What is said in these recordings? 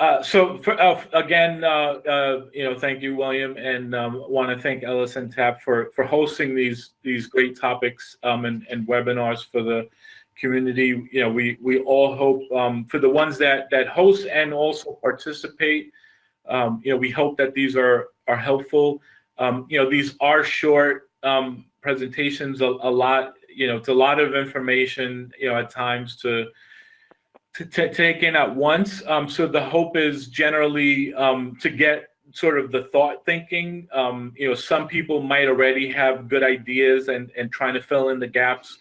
Uh, so for, uh, again, uh, uh, you know, thank you, William, and um, want to thank LSNTAP for for hosting these these great topics um, and, and webinars for the community. You know, we we all hope um, for the ones that that host and also participate. Um, you know, we hope that these are are helpful. Um, you know, these are short um, presentations. A, a lot, you know, it's a lot of information. You know, at times to to, to take in at once. Um, so the hope is generally um, to get sort of the thought thinking. Um, you know, some people might already have good ideas and, and trying to fill in the gaps.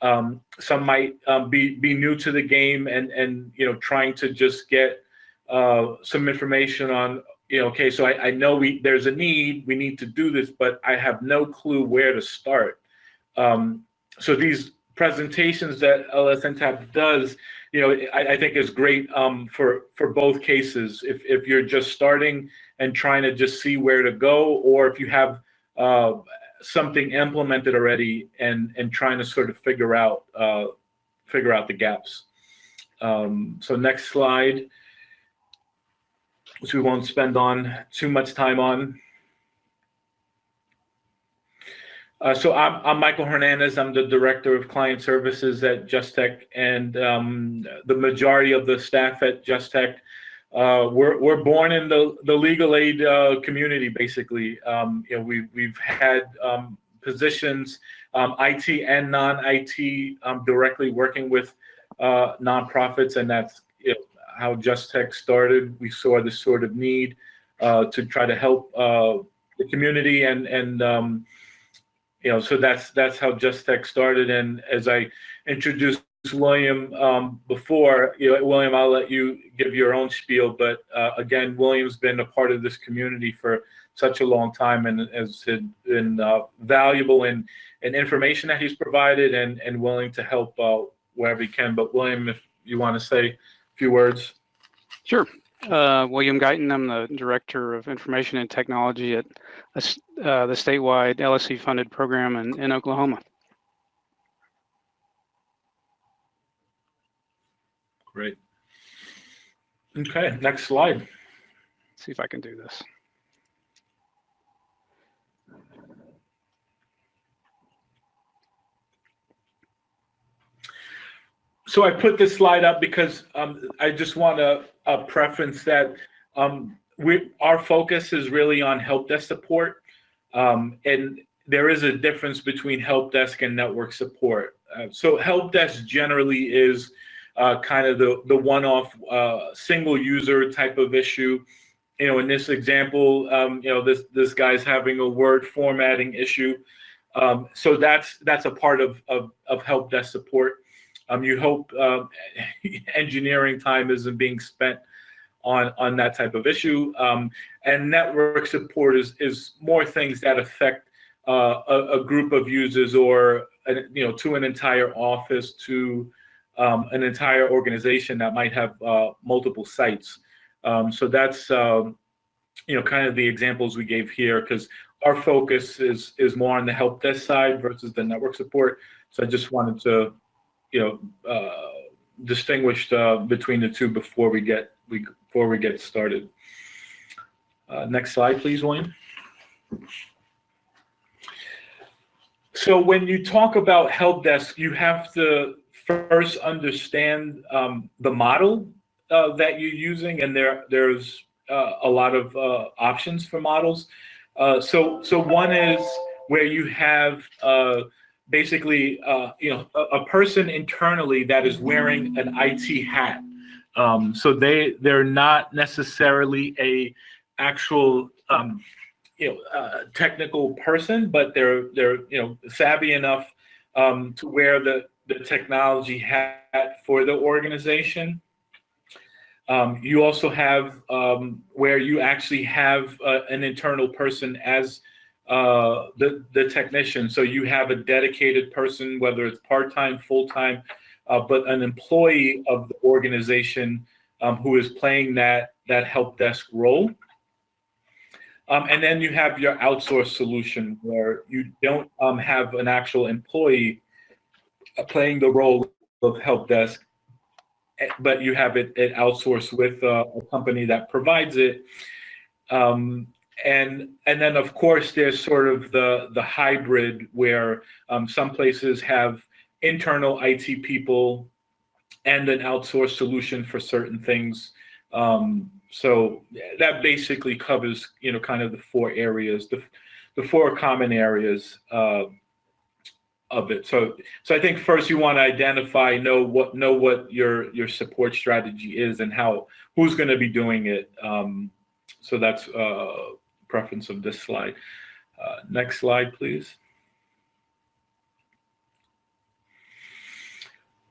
Um, some might um, be, be new to the game and, and, you know, trying to just get uh, some information on, you know, okay, so I, I know we there's a need, we need to do this, but I have no clue where to start. Um, so these presentations that LSNTAP does, you know, I, I think is great um, for for both cases. If if you're just starting and trying to just see where to go, or if you have uh, something implemented already and and trying to sort of figure out uh, figure out the gaps. Um, so next slide, which we won't spend on too much time on. Uh, so I'm, I'm, Michael Hernandez. I'm the director of client services at Justech, and um, the majority of the staff at Justech uh, we're we're born in the the legal aid uh, community. Basically, um, you know, we we've had um, positions, um, IT and non-IT, um, directly working with uh, nonprofits, and that's you know, how Justech started. We saw this sort of need uh, to try to help uh, the community and and um, you know, so that's that's how Just Tech started. And as I introduced William um, before, you know, William, I'll let you give your own spiel. But uh, again, William's been a part of this community for such a long time and has been uh, valuable in, in information that he's provided and, and willing to help uh, wherever he can. But William, if you want to say a few words. Sure. Uh, William Guyton, I'm the Director of Information and Technology at uh, the statewide LSC funded program in, in Oklahoma. Great. Okay, next slide. Let's see if I can do this. So I put this slide up because um, I just want to uh, preference that um, we our focus is really on help desk support, um, and there is a difference between help desk and network support. Uh, so help desk generally is uh, kind of the the one-off uh, single user type of issue. You know, in this example, um, you know this this guy's having a word formatting issue. Um, so that's that's a part of, of, of help desk support. Um, you hope um, engineering time isn't being spent on on that type of issue. Um, and network support is is more things that affect uh, a, a, group of users or you know to an entire office to um, an entire organization that might have uh, multiple sites. Um, so that's um, you know kind of the examples we gave here because our focus is is more on the help desk side versus the network support. So I just wanted to you know, uh, distinguished uh, between the two before we get we before we get started. Uh, next slide, please, William. So when you talk about help desk, you have to first understand um, the model uh, that you're using, and there there's uh, a lot of uh, options for models. Uh, so so one is where you have basically, uh, you know, a, a, person internally that is wearing an IT hat. Um, so they they're not necessarily a actual um, you know uh, technical person, but they're they're you know savvy enough um, to wear the the technology hat for the organization. Um, you also have um, where you actually have uh, an internal person as uh, the, the technician. So you have a dedicated person, whether it's part-time, full-time, uh, but an employee of the organization um, who is playing that, that help desk role. Um, and then you have your outsourced solution where you don't um, have an actual employee uh, playing the role of help desk. eh, but you have it, it outsourced with a, a company that provides it. Um, and and then of course there's sort of the the hybrid where um, some places have internal IT people and an outsourced solution for certain things. Um, so that basically covers you know kind of the four areas, the the four common areas uh, of it. So so I think first you want to identify know what know what your your support strategy is and how who's going to be doing it. Um, so that's uh, preference of this slide. Uh, next slide, please.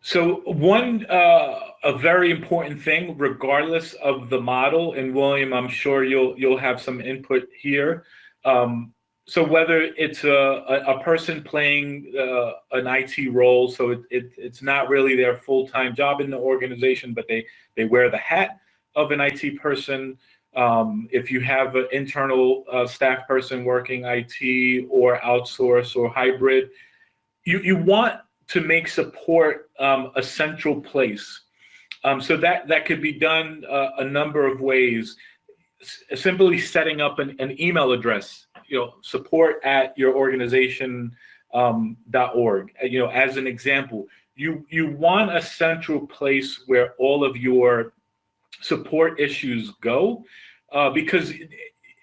So one, uh, a very important thing, regardless of the model, and William, I'm sure you'll you'll have some input here. Um, so whether it's a, a, person playing uh, an IT role, so it, it, it's not really their full-time job in the organization, but they they wear the hat of an IT person, um, if you have an internal uh, staff person working IT or outsource or hybrid, you, you want to make support um, a central place. Um, so that, that could be done uh, a number of ways. S simply setting up an, an, email address, you know, support at your organization um, .org. You know, as an example, you you want a central place where all of your support issues go uh, because it,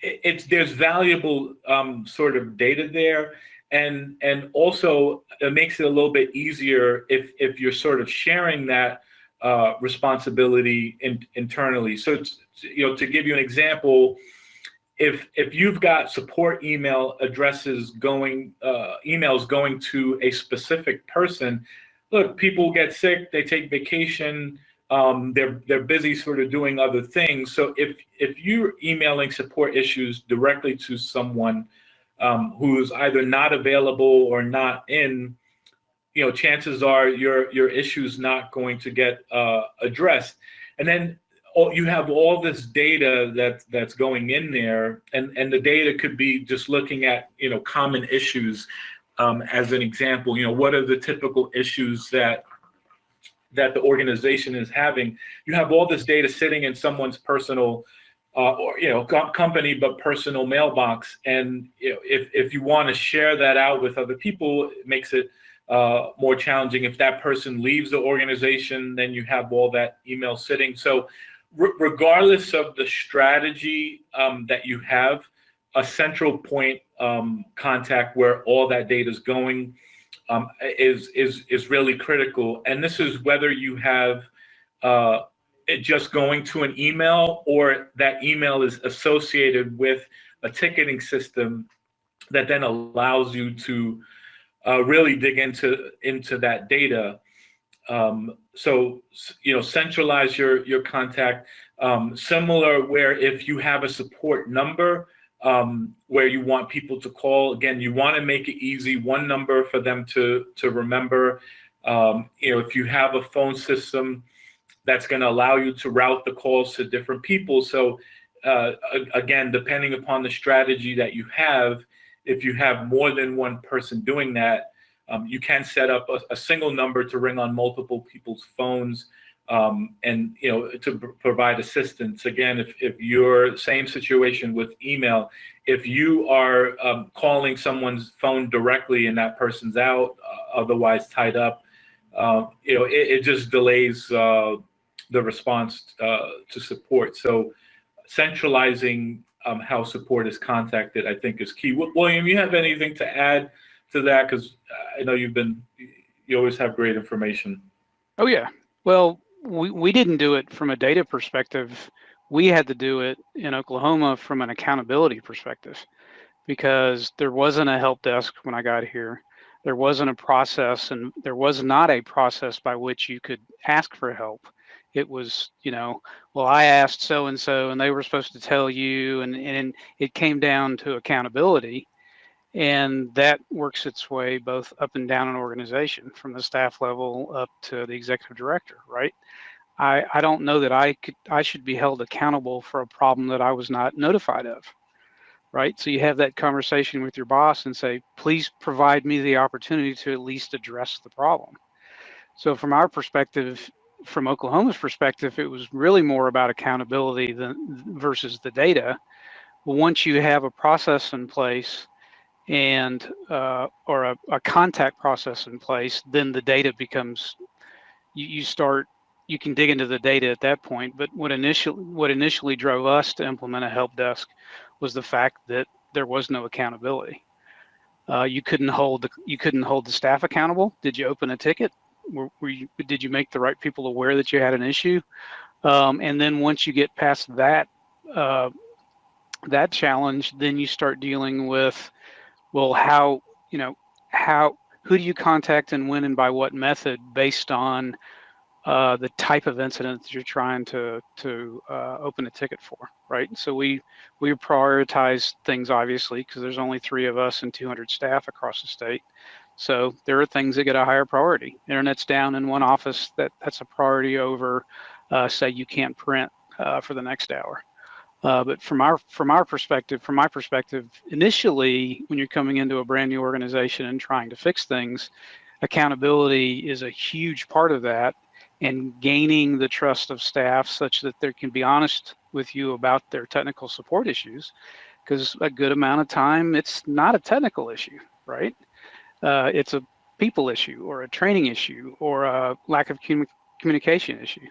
it's there's valuable um, sort of data there. And and also it makes it a little bit easier if if you're sort of sharing that uh, responsibility in, internally. So you know to give you an example if if you've got support email addresses going uh, emails going to a specific person look people get sick they take vacation um, they're they're busy sort of doing other things. So if if you're emailing support issues directly to someone um, who's either not available or not in, you know, chances are your your issue's not going to get uh, addressed. And then all, you have all this data that that's going in there, and and the data could be just looking at you know common issues. Um, as an example, you know, what are the typical issues that that the organization is having, you have all this data sitting in someone's personal uh, or you know co company but personal mailbox. And you know, if, if you want to share that out with other people it makes it uh, more challenging. If that person leaves the organization then you have all that email sitting. So regardless of the strategy um, that you have a central point um, contact where all that data is going um, is is is really critical. And this is whether you have uh, it just going to an email or that email is associated with a ticketing system that then allows you to uh, really dig into into that data. Um, so you know, centralize your your contact. Um, similar where if you have a support number, um, where you want people to call. Again, you want to make it easy, one number for them to, to remember. Um, you know, if you have a phone system that's going to allow you to route the calls to different people. So uh, again, depending upon the strategy that you have, if you have more than one person doing that, um, you can set up a, a single number to ring on multiple people's phones um, and you know to provide assistance again if, if you're same situation with email if you are um, calling someone's phone directly and that person's out uh, otherwise tied up uh, you know it, it just delays uh, the response uh, to support. So centralizing um, how support is contacted i think is key. William you have anything to add to that? Because i know you've been you always have great information. Oh yeah. Well we, we didn't do it from a data perspective. We had to do it in Oklahoma from an accountability perspective because there wasn't a help desk when I got here. There wasn't a process and there was not a process by which you could ask for help. It was, you know, well, I asked so and so and they were supposed to tell you, and, and it came down to accountability and that works its way both up and down an organization from the staff level up to the executive director right? I i don't know that i could i should be held accountable for a problem that i was not notified of right? So you have that conversation with your boss and say please provide me the opportunity to at least address the problem. So from our perspective from Oklahoma's perspective, it was really more about accountability than versus the data. Once you have a process in place and uh, or a, a, contact process in place, then the data becomes you, you start you can dig into the data at that point. But what initially what initially drove us to implement a help desk was the fact that there was no accountability. Uh, you couldn't hold the you couldn't hold the staff accountable. Did you open a ticket? Were, were you, did you make the right people aware that you had an issue? Um, and then once you get past that uh, that challenge, then you start dealing with well, how, you know, how, who do you contact and when and by what method based on uh, the type of incident that you're trying to to uh, open a ticket for, right? So we we prioritize things obviously because there's only three of us and 200 staff across the state. So there are things that get a higher priority. Internet's down in one office that that's a priority over, uh, say you can't print uh, for the next hour. Uh, but from our from our perspective, from my perspective, initially when you're coming into a brand new organization and trying to fix things, accountability is a huge part of that, and gaining the trust of staff such that they can be honest with you about their technical support issues, because a good amount of time it's not a technical issue, right? Uh, it's a people issue or a training issue or a lack of communication issue.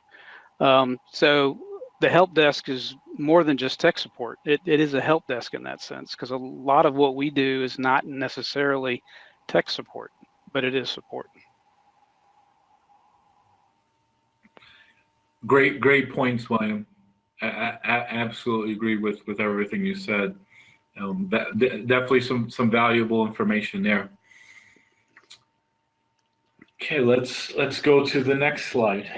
Um, so the help desk is more than just tech support. It, it is a help desk in that sense because a lot of what we do is not necessarily tech support, but it is support. Great, great points, William. I, I absolutely agree with with everything you said. Um, that, definitely some some valuable information there. Okay, let's let's go to the next slide.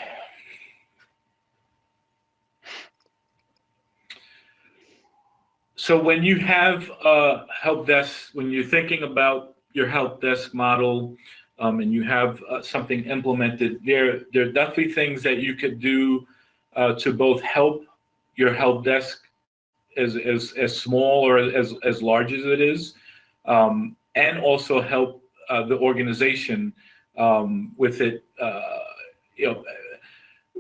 So when you have a help desk, when you're thinking about your help desk model, um, and you have uh, something implemented, there there are definitely things that you could do uh, to both help your help desk as as as small or as as large as it is, um, and also help uh, the organization um, with it. Uh, you know,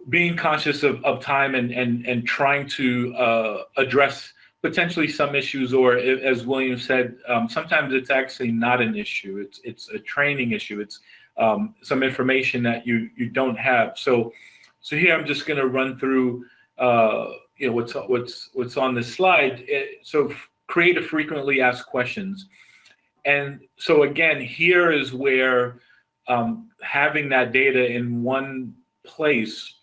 being conscious of, of time and and and trying to uh, address potentially some issues, or as William said, um, sometimes it's actually not an issue. It's it's a training issue. It's um, some information that you you don't have. So so here I'm just going to run through uh, you know what's what's what's on this slide. It, so create a frequently asked questions, and so again here is where um, having that data in one place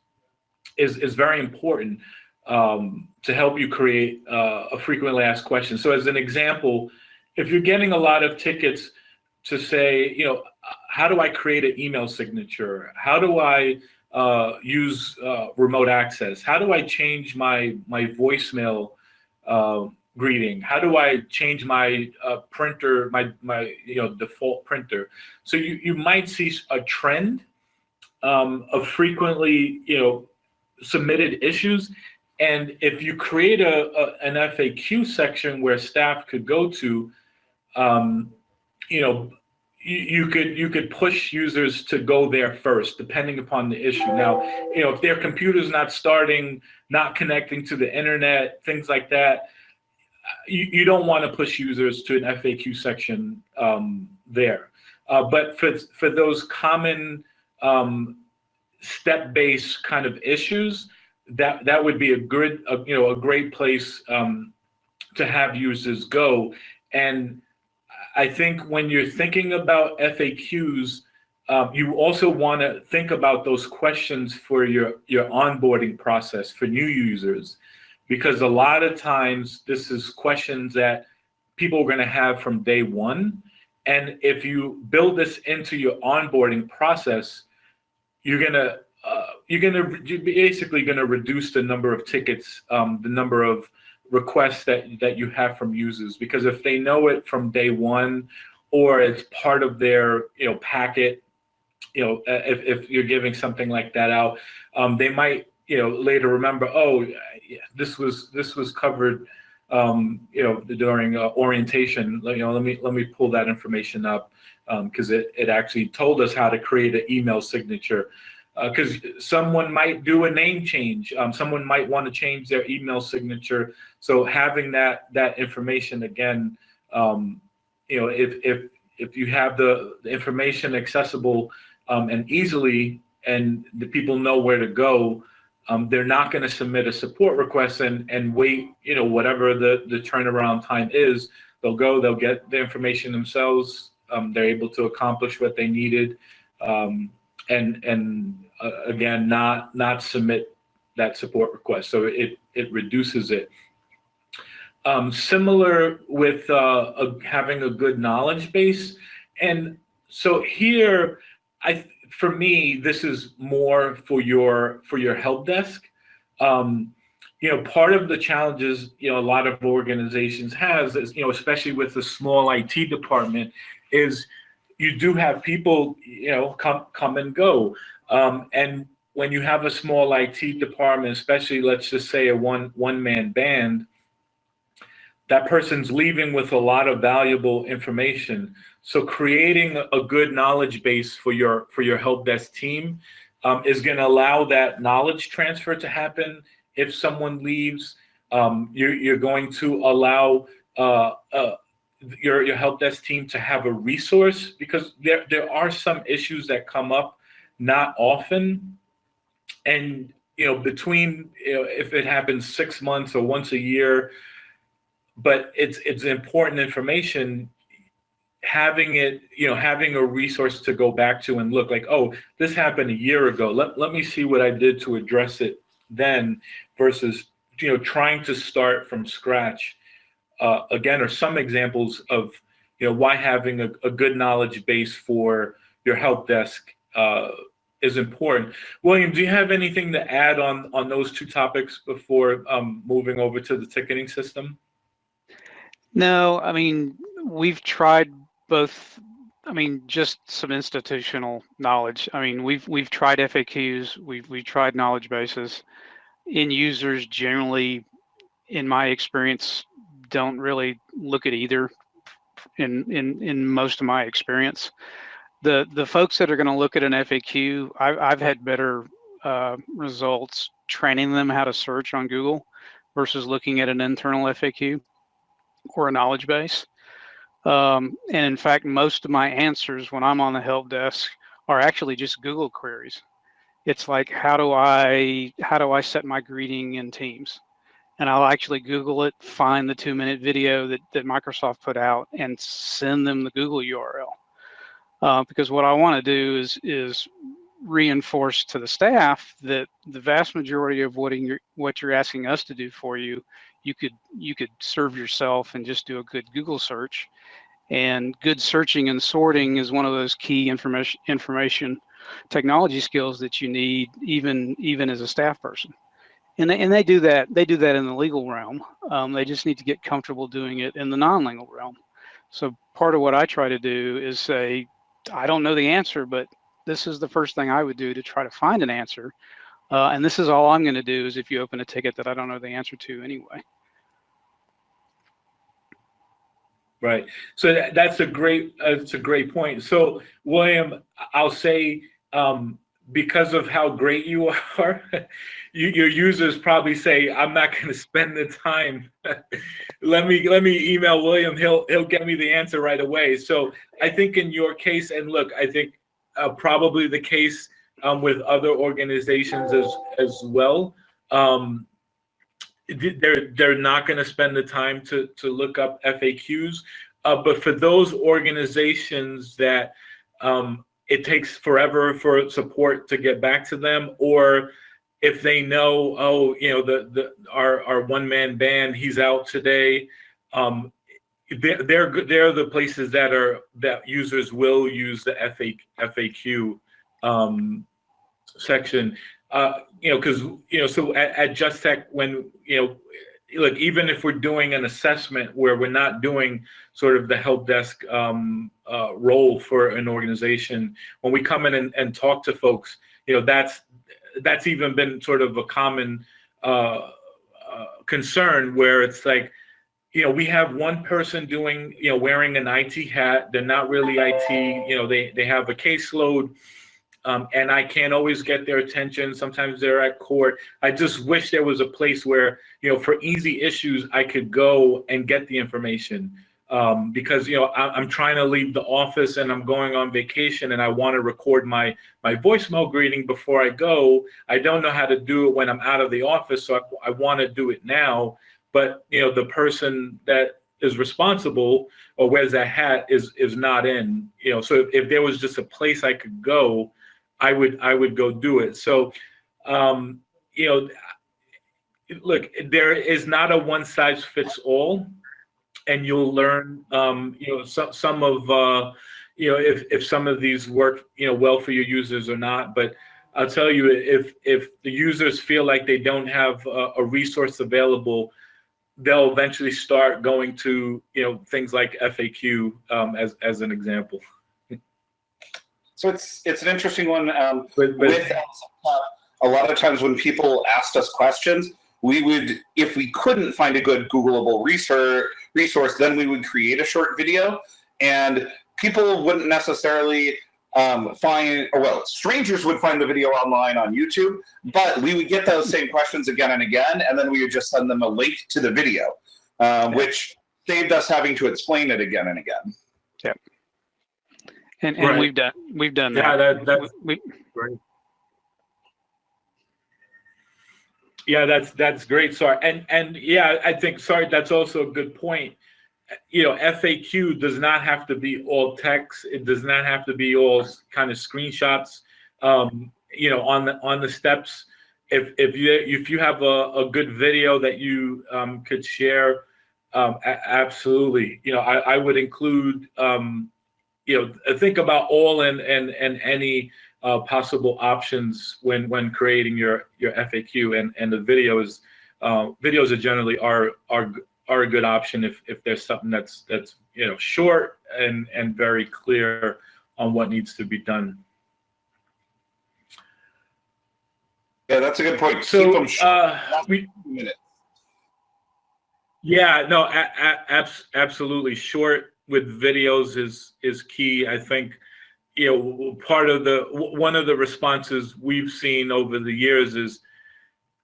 is is very important um, to help you create uh, a frequently asked question. So as an example, if you're getting a lot of tickets to say, you know, how do I create an email signature? How do I uh, use uh, remote access? How do I change my my voicemail uh, greeting? How do I change my uh, printer, my my you know default printer? So you you might see a trend um, of frequently you know submitted issues and if you create a, a, an FAQ section where staff could go to, um, you know, you, you, could you could push users to go there first, depending upon the issue. Now, you know, if their computer's not starting, not connecting to the internet, things like that, you, you don't want to push users to an FAQ section um, there. Uh, but for for those common um, step-based kind of issues, that that would be a good, a, you know, a great place um, to have users go. And I think when you're thinking about FAQs, um, you also want to think about those questions for your your onboarding process for new users, because a lot of times this is questions that people are going to have from day one. And if you build this into your onboarding process, you're going to you're gonna you're basically gonna reduce the number of tickets, um, the number of requests that that you have from users because if they know it from day one, or it's part of their you know packet, you know if if you're giving something like that out, um, they might you know later remember oh this was this was covered um, you know during uh, orientation. You know let me let me pull that information up because um, it, it actually told us how to create an email signature because someone might do a name change. Um, someone might want to change their email signature. So having that that information again, um, you know, if if if you have the, the information accessible um, and easily, and the people know where to go, um, they're not going to submit a support request and and wait. You know, whatever the the turnaround time is, they'll go. They'll get the information themselves. Um, they're able to accomplish what they needed. Um, and and uh, again not not submit that support request. So it it reduces it. Um, similar with uh, a, having a good knowledge base. And so here i for me this is more for your for your help desk. Um, you know part of the challenges you know a lot of organizations has is you know especially with the small it department is you do have people, you know, come come and go. Um, and when you have a small IT department, especially let's just say a one one man band, that person's leaving with a lot of valuable information. So creating a good knowledge base for your for your help desk team um, is going to allow that knowledge transfer to happen. If someone leaves, um, you're, you're going to allow uh, uh, your your help desk team to have a resource because there there are some issues that come up not often. And you know between you know, if it happens six months or once a year but it's it's important information having it you know having a resource to go back to and look like oh this happened a year ago. Let, let me see what i did to address it then versus you know trying to start from scratch uh, again are some examples of you know why having a, a good knowledge base for your help desk uh, is important. William, do you have anything to add on on those two topics before um, moving over to the ticketing system? No, I mean we've tried both. I mean, just some institutional knowledge. I mean, we've we've tried FAQs, we've we've tried knowledge bases. End users generally, in my experience, don't really look at either in in in most of my experience. The the folks that are going to look at an FAQ, I've, I've had better uh, results training them how to search on Google versus looking at an internal FAQ or a knowledge base. Um, and in fact, most of my answers when I'm on the help desk are actually just Google queries. It's like, how do I how do I set my greeting in Teams? and I'll actually Google it, find the two minute video that, that Microsoft put out and send them the Google URL. Uh, because what I want to do is, is reinforce to the staff that the vast majority of what you're, what you're asking us to do for you, you could, you could serve yourself and just do a good Google search. And good searching and sorting is one of those key information, information technology skills that you need even, even as a staff person. And they, and they do that they do that in the legal realm. Um, they just need to get comfortable doing it in the non-legal realm. So part of what i try to do is say i don't know the answer but this is the first thing i would do to try to find an answer. Uh, and this is all i'm going to do is if you open a ticket that i don't know the answer to anyway. Right. So that's a great that's a great point. So william i'll say um, because of how great you are, you, your users probably say, "I'm not going to spend the time. let me let me email William. He'll he'll get me the answer right away." So I think in your case, and look, I think uh, probably the case um, with other organizations as as well. Um, they're they're not going to spend the time to to look up FAQs, uh, but for those organizations that um, it takes forever for support to get back to them or if they know oh you know the the our our one man band he's out today um they're, they're they're the places that are that users will use the FAQ, FAQ um, section. Uh you know because you know so at, at Just Tech when you know look, even if we're doing an assessment where we're not doing sort of the help desk um, uh, role for an organization, when we come in and, and, talk to folks, you know, that's that's even been sort of a common uh, uh, concern where it's like, you know, we have one person doing, you know, wearing an IT hat. They're not really IT. You know, they they have a caseload. Um, and I can't always get their attention. Sometimes they're at court. I just wish there was a place where, you know, for easy issues, I could go and get the information. Um, because you know I, I'm trying to leave the office and I'm going on vacation and I want to record my my voicemail greeting before I go. I don't know how to do it when I'm out of the office, so I, I want to do it now. But you know the person that is responsible or wears that hat is is not in. You know, so if, if there was just a place I could go, I would I would go do it. So, um, you know, look, there is not a one size fits all, and you'll learn, um, you know, some some of, uh, you know, if if some of these work, you know, well for your users or not. But I'll tell you, if if the users feel like they don't have a, a resource available, they'll eventually start going to, you know, things like FAQ um, as as an example. So it's it's an interesting one. Um, But, but with a lot of times when people asked us questions, we would, if we couldn't find a good Googleable resource, resource, then we would create a short video, and people wouldn't necessarily um, find, or well, strangers would find the video online on YouTube, but we would get those same questions again and again, and then we would just send them a link to the video, uh, which saved us having to explain it again and again. And, and Right. we've done we've done Yeah, that. that- that's- we, Yeah, that's that's great. Sorry, and and yeah, I think sorry. That's also a good point. You know, FAQ does not have to be all text. It does not have to be all kind of screenshots. Um, you know, on the on the steps. If if you if you have a, a good video that you um, could share, um, absolutely. You know, I, I would include. Um, you know, think about all and and and any uh, possible options when when creating your your FAQ and and the videos uh, videos are generally are are are a good option if if there's something that's that's you know short and and very clear on what needs to be done. Yeah, that's a good point. Keep So them short, uh, we. Yeah, no, a- a- abs- absolutely. Short with videos is is key. I think, you know, part of the one of the responses we've seen over the years is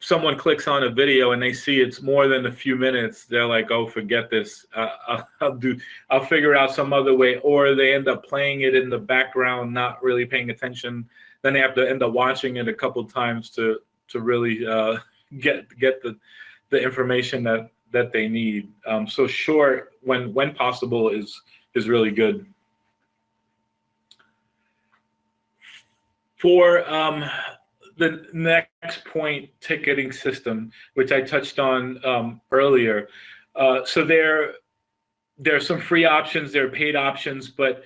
someone clicks on a video and they see it's more than a few minutes. They're like, "Oh, forget this. Uh, I'll, I'll do. I'll figure out some other way." Or they end up playing it in the background, not really paying attention. Then they have to end up watching it a couple times to to really uh, get get the the information that that they need. Um, so short, when when possible, is is really good. For um, the next point, ticketing system, which I touched on um, earlier. Uh, so there, there are some free options, there are paid options, but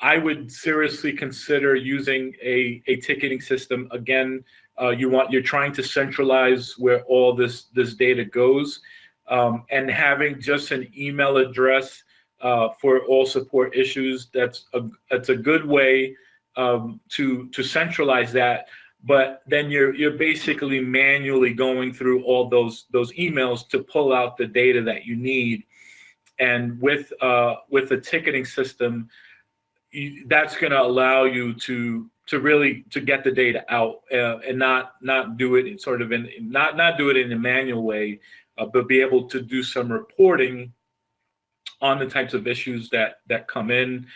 I would seriously consider using a, a ticketing system. Again, uh, you want you're trying to centralize where all this this data goes um, and having just an email address uh, for all support issues that's a that's a good way um, to to centralize that. But then you're you're basically manually going through all those those emails to pull out the data that you need. And with uh, with the ticketing system you, that's going to allow you to to really to get the data out uh, and not not do it in sort of in not not do it in a manual way uh, but be able to do some reporting on the types of issues that that come in.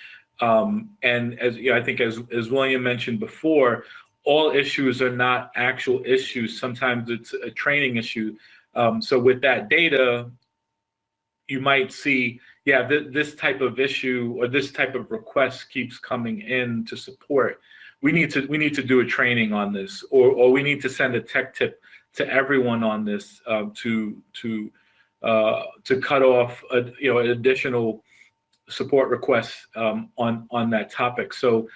Um, and as you know, I think as as William mentioned before, all issues are not actual issues. Sometimes it's a training issue. Um, so with that data, you might see, yeah, th- this type of issue or this type of request keeps coming in to support. We need to we need to do a training on this, or or we need to send a tech tip to everyone on this um, to to uh, to cut off a, you know additional support requests um, on on that topic. So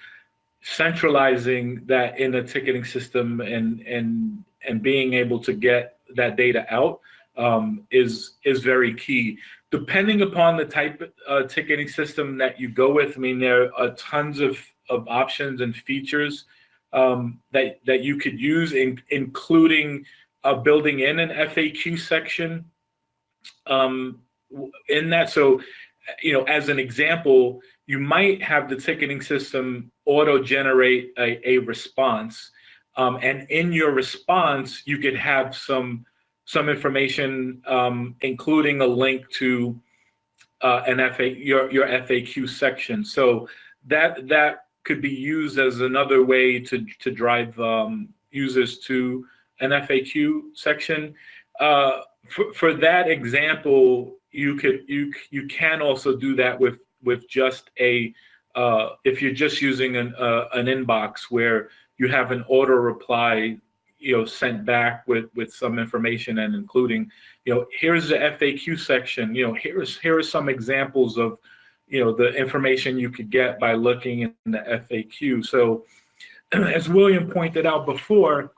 centralizing that in a ticketing system and and and being able to get that data out um, is is very key. Depending upon the type uh, ticketing system that you go with, I mean there are tons of of options and features um, that that you could use, in, including uh, building in an FAQ section um, in that. So, you know, as an example, you might have the ticketing system auto generate a, a response. Um, and in your response, you could have some some information, um, including a link to uh, an FA your your FAQ section. So that that could be used as another way to to drive um, users to an FAQ section. Uh, for, for that example, you could you you can also do that with with just a uh, if you're just using an uh, an inbox where you have an auto reply you know sent back with with some information and including you know here's the FAQ section you know here's here are some examples of you know the information you could get by looking in the FAQ so as William pointed out before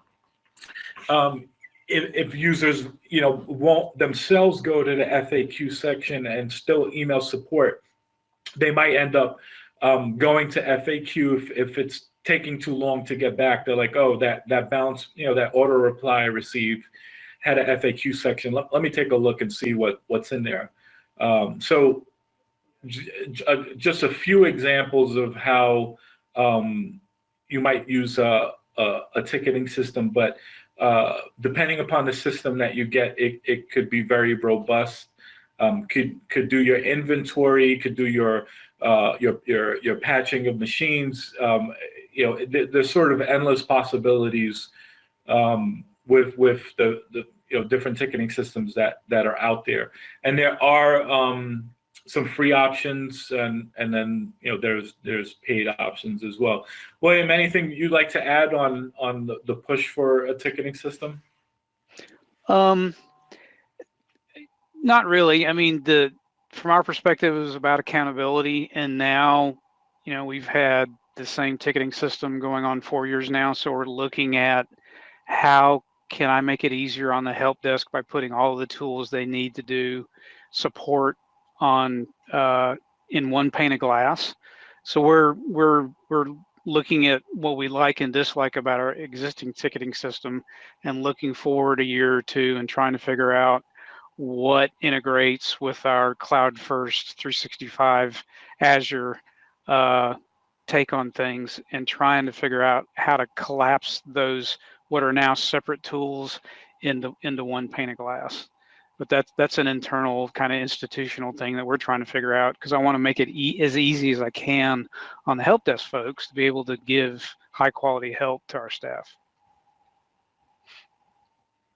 um, if, if users you know won't themselves go to the FAQ section and still email support they might end up um, going to FAQ if, if it's taking too long to get back. They're like, oh, that that bounce, you know, that auto reply I received had a FAQ section. Let, let me take a look and see what what's in there. Um, so uh, just a few examples of how um, you might use a, a, a ticketing system, but uh, depending upon the system that you get, it, it could be very robust. Um, could could do your inventory, could do your uh, your your your patching of machines. Um, you know, th there's sort of endless possibilities um, with with the the you know different ticketing systems that that are out there, and there are um, some free options, and and then you know there's there's paid options as well. William, anything you'd like to add on on the, the push for a ticketing system? Um, not really. I mean, the from our perspective, it was about accountability, and now, you know, we've had the same ticketing system going on four years now. So we're looking at how can I make it easier on the help desk by putting all the tools they need to do support on uh, in one pane of glass. So we're we're we're looking at what we like and dislike about our existing ticketing system and looking forward a year or two and trying to figure out what integrates with our cloud first 365 Azure uh, take on things and trying to figure out how to collapse those what are now separate tools into into one pane of glass but that's that's an internal kind of institutional thing that we're trying to figure out because I want to make it e as easy as I can on the help desk folks to be able to give high quality help to our staff.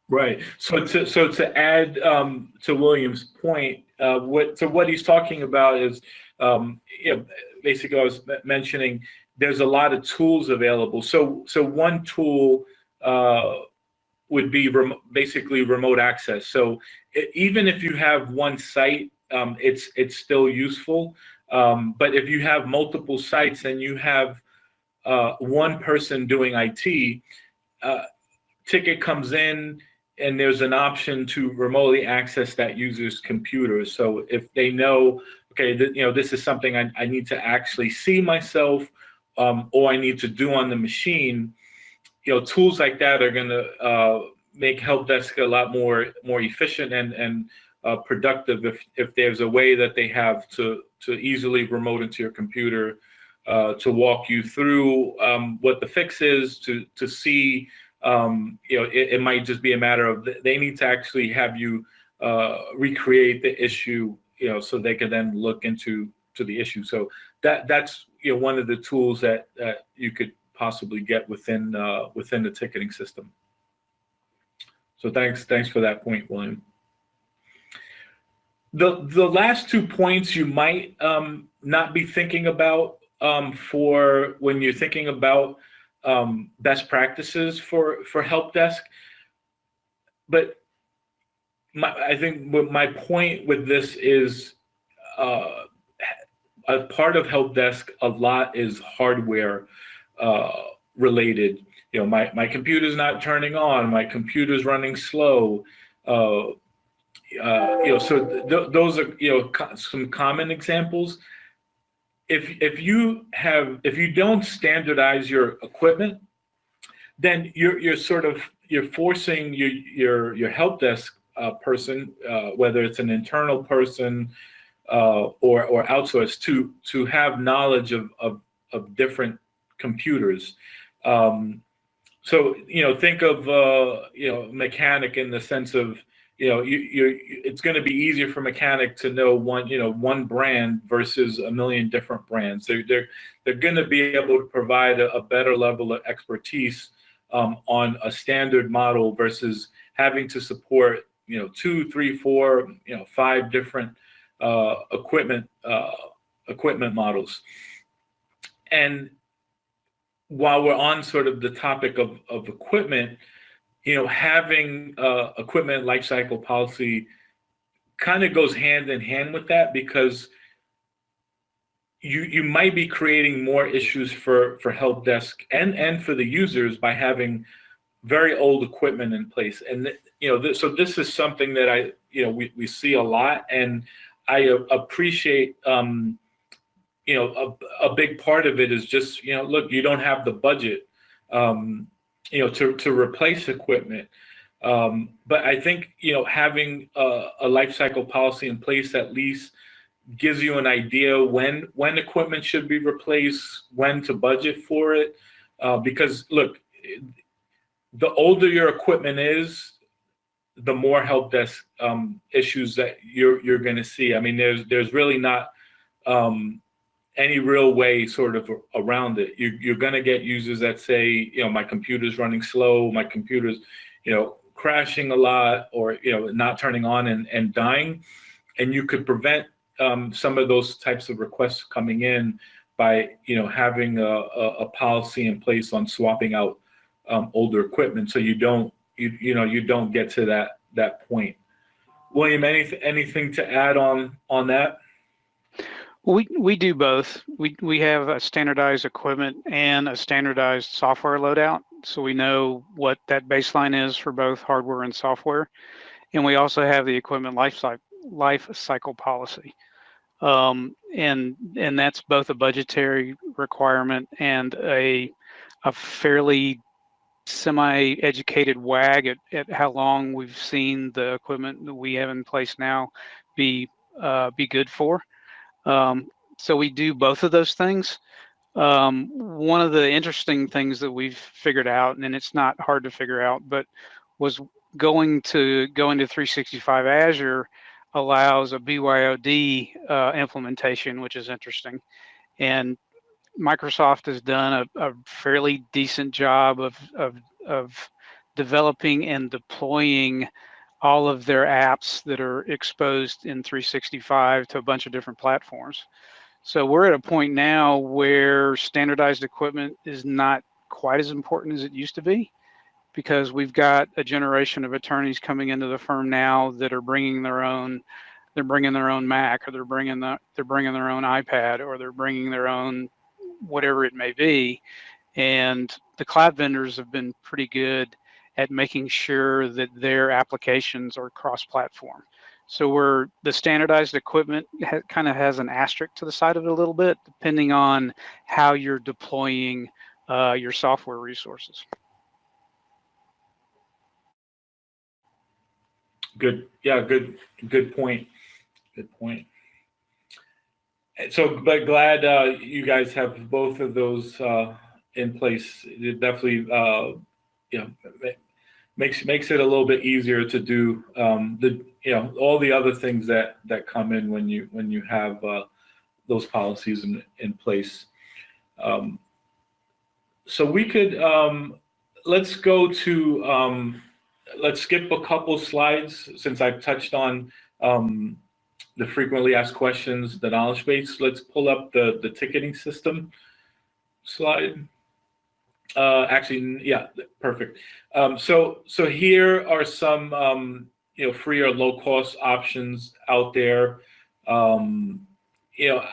Right. So to so to add um, to William's point, uh, what so what he's talking about is um, you know, basically I was mentioning there's a lot of tools available. So so one tool uh, would be rem basically remote access. So it, even if you have one site, um, it's it's still useful. Um, but if you have multiple sites and you have uh, one person doing IT, uh, ticket comes in and there's an option to remotely access that user's computer. So if they know okay, you know, this is something I, I need to actually see myself um, or I need to do on the machine, you know, tools like that are going to uh, make help desk a lot more more efficient and and uh, productive if if there's a way that they have to to easily remote into your computer uh, to walk you through um, what the fix is to to see um, you know it, it, might just be a matter of they need to actually have you uh, recreate the issue you know, so they can then look into to the issue. So that that's you know one of the tools that that you could possibly get within uh, within the ticketing system. So thanks thanks for that point, William. The the last two points you might um, not be thinking about um, for when you're thinking about um, best practices for for help desk, but my, I think my point with this is uh, a part of help desk a lot is hardware uh, related. You know, my, my computer's not turning on, my computer's running slow. Uh, uh, you know, so th those are, you know, co some common examples. If, if you have, if you don't standardize your equipment, then you're, you're sort of, you're forcing your, your, your help desk uh, person, uh, whether it's an internal person, uh, or or outsourced, to to have knowledge of of, of different computers. Um, so you know, think of uh, you know mechanic in the sense of you know you you it's going to be easier for mechanic to know one you know one brand versus a million different brands. They're they're they're going to be able to provide a, a better level of expertise um, on a standard model versus having to support you know two, three, four, you know five different uh, equipment uh, equipment models. And while we're on sort of the topic of, of equipment, you know, having uh, equipment lifecycle policy kind of goes hand in hand with that because you you might be creating more issues for for help desk and and for the users by having very old equipment in place. And you know th- so this is something that i you know we, we see a lot and i appreciate um you know a, a big part of it is just you know look you don't have the budget um you know to to replace equipment um but i think you know having a, a life cycle policy in place at least gives you an idea when when equipment should be replaced, when to budget for it. Uh, because look, the older your equipment is, the more help desk um, issues that you're you're going to see. I mean, there's there's really not um, any real way sort of around it. You, you're going to get users that say, you know, my computer's running slow, my computer's, you know, crashing a lot, or you know, not turning on and, and dying, and you could prevent um, some of those types of requests coming in by you know having a, a, a policy in place on swapping out um, older equipment. So you don't you you know you don't get to that that point. William anything anything to add on on that we we do both. We we have a standardized equipment and a standardized software loadout so we know what that baseline is for both hardware and software. And we also have the equipment life cycle life cycle policy. Um, and and that's both a budgetary requirement and a a fairly semi-educated wag at, at how long we've seen the equipment that we have in place now be uh, be good for. Um, so we do both of those things. Um, one of the interesting things that we've figured out, and it's not hard to figure out, but was going to go into 365 Azure allows a BYOD uh, implementation, which is interesting. And Microsoft has done a, a fairly decent job of, of, of developing and deploying all of their apps that are exposed in 365 to a bunch of different platforms. So we're at a point now where standardized equipment is not quite as important as it used to be because we've got a generation of attorneys coming into the firm now that are bringing their own they're bringing their own Mac or they're bringing the they're bringing their own iPad or they're bringing their own whatever it may be and the cloud vendors have been pretty good at making sure that their applications are cross-platform so we're the standardized equipment kind of has an asterisk to the side of it a little bit depending on how you're deploying uh, your software resources Good. Yeah. Good. Good point. Good point. So, but glad uh, you guys have both of those uh, in place. It definitely, uh, you know, makes makes it a little bit easier to do um, the you know all the other things that that come in when you when you have uh, those policies in in place. Um, so we could um, let's go to um, let's skip a couple slides since I've touched on um, the frequently asked questions, the knowledge base. Let's pull up the, the ticketing system slide. Uh, actually, yeah, perfect. Um, so, so here are some, um, you know, free or low cost options out there. Um, you know,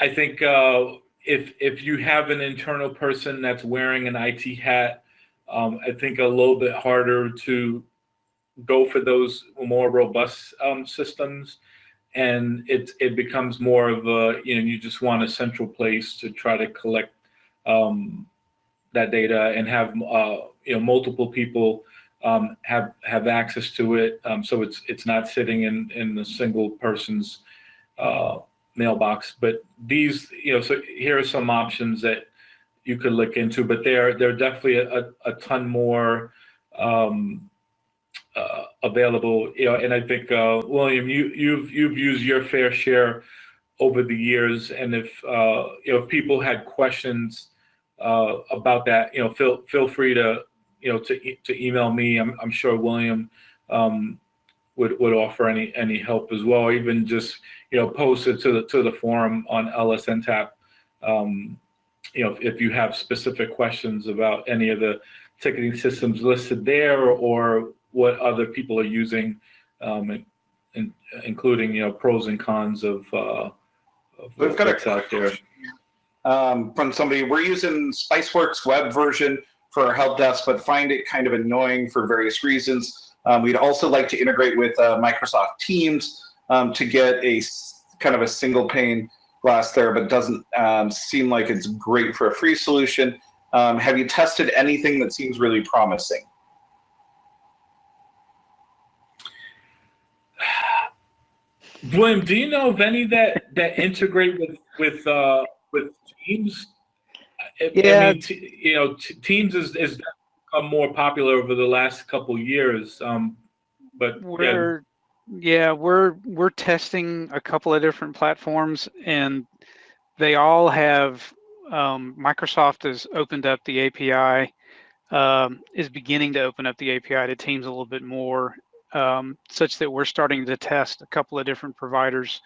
I think uh, if if you have an internal person that's wearing an IT hat, um, I think a little bit harder to go for those more robust um, systems. And it, it becomes more of a, you know, you just want a central place to try to collect um, that data and have, uh, you know, multiple people um, have have access to it. Um, so it's it's not sitting in in a single person's uh, mailbox. But these, you know, so here are some options that you could look into. But there there are definitely a, a ton more um, uh, available. You know, and I think uh, William, you you've you've used your fair share over the years, and if uh, you know if people had questions uh, about that, you know, feel feel free to you know to to email me. I'm I'm sure William um, would would offer any any help as well. Even just you know post it to the to the forum on LSNTAP. Um, you know, if, if you have specific questions about any of the ticketing systems listed there, or what other people are using, um, and, and including you know pros and cons of. Uh, of We've got a out there. Um, from somebody. We're using SpiceWorks web version for our help desk, but find it kind of annoying for various reasons. Um, we'd also like to integrate with uh, Microsoft Teams um, to get a kind of a single pane glass there, but doesn't um, seem like it's great for a free solution. Um, have you tested anything that seems really promising? William, do you know of any that that integrate with with uh, with Teams? I- I Yeah. mean, you know, Teams is is become more popular over the last couple years. Um, but yeah, We're yeah, we're we're testing a couple of different platforms, and they all have um, Microsoft has opened up the API, um, is beginning to open up the API to Teams a little bit more, um, such that we're starting to test a couple of different providers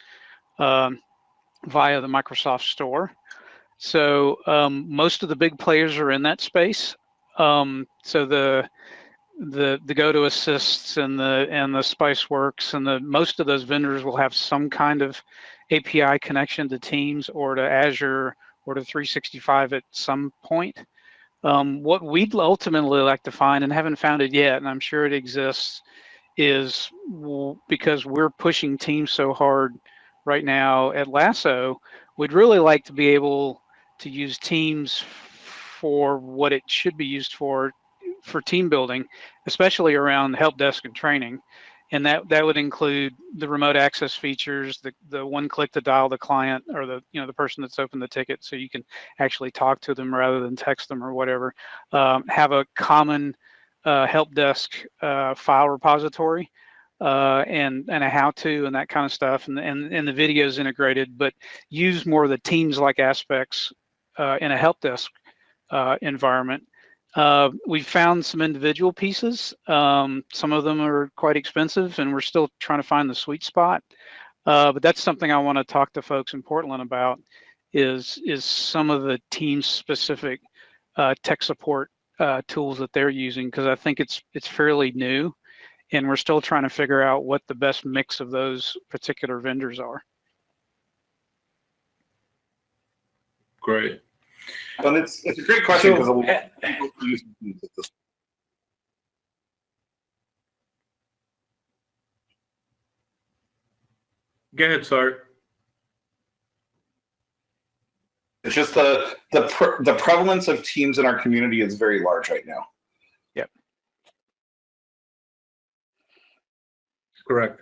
um, via the Microsoft Store. So um, most of the big players are in that space. Um, so the the the GoToAssists and the and the spiceworks and the most of those vendors will have some kind of api connection to teams or to azure or to 365 at some point um, what we'd ultimately like to find and haven't found it yet and i'm sure it exists is because we're pushing teams so hard right now at LASO we'd really like to be able to use teams for what it should be used for for team building, especially around help desk and training. And that, that would include the remote access features, the, the one click to dial the client or the, you know, the person that's opened the ticket so you can actually talk to them rather than text them or whatever. Um, have a common uh, help desk uh, file repository uh, and, and a how to and that kind of stuff. And, and, and the videos integrated, but use more of the teams like aspects uh, in a help desk uh, environment uh, we found some individual pieces. Um, some of them are quite expensive, and we're still trying to find the sweet spot. Uh, but that's something I want to talk to folks in Portland about. Is is some of the team specific uh, tech support uh, tools that they're using because I think it's it's fairly new, and we're still trying to figure out what the best mix of those particular vendors are. great. And it's it's a great question because So, a lot eh, of people use Teams this go ahead, Sart. It's just the the pre- the prevalence of teams in our community is very large right now. Correct.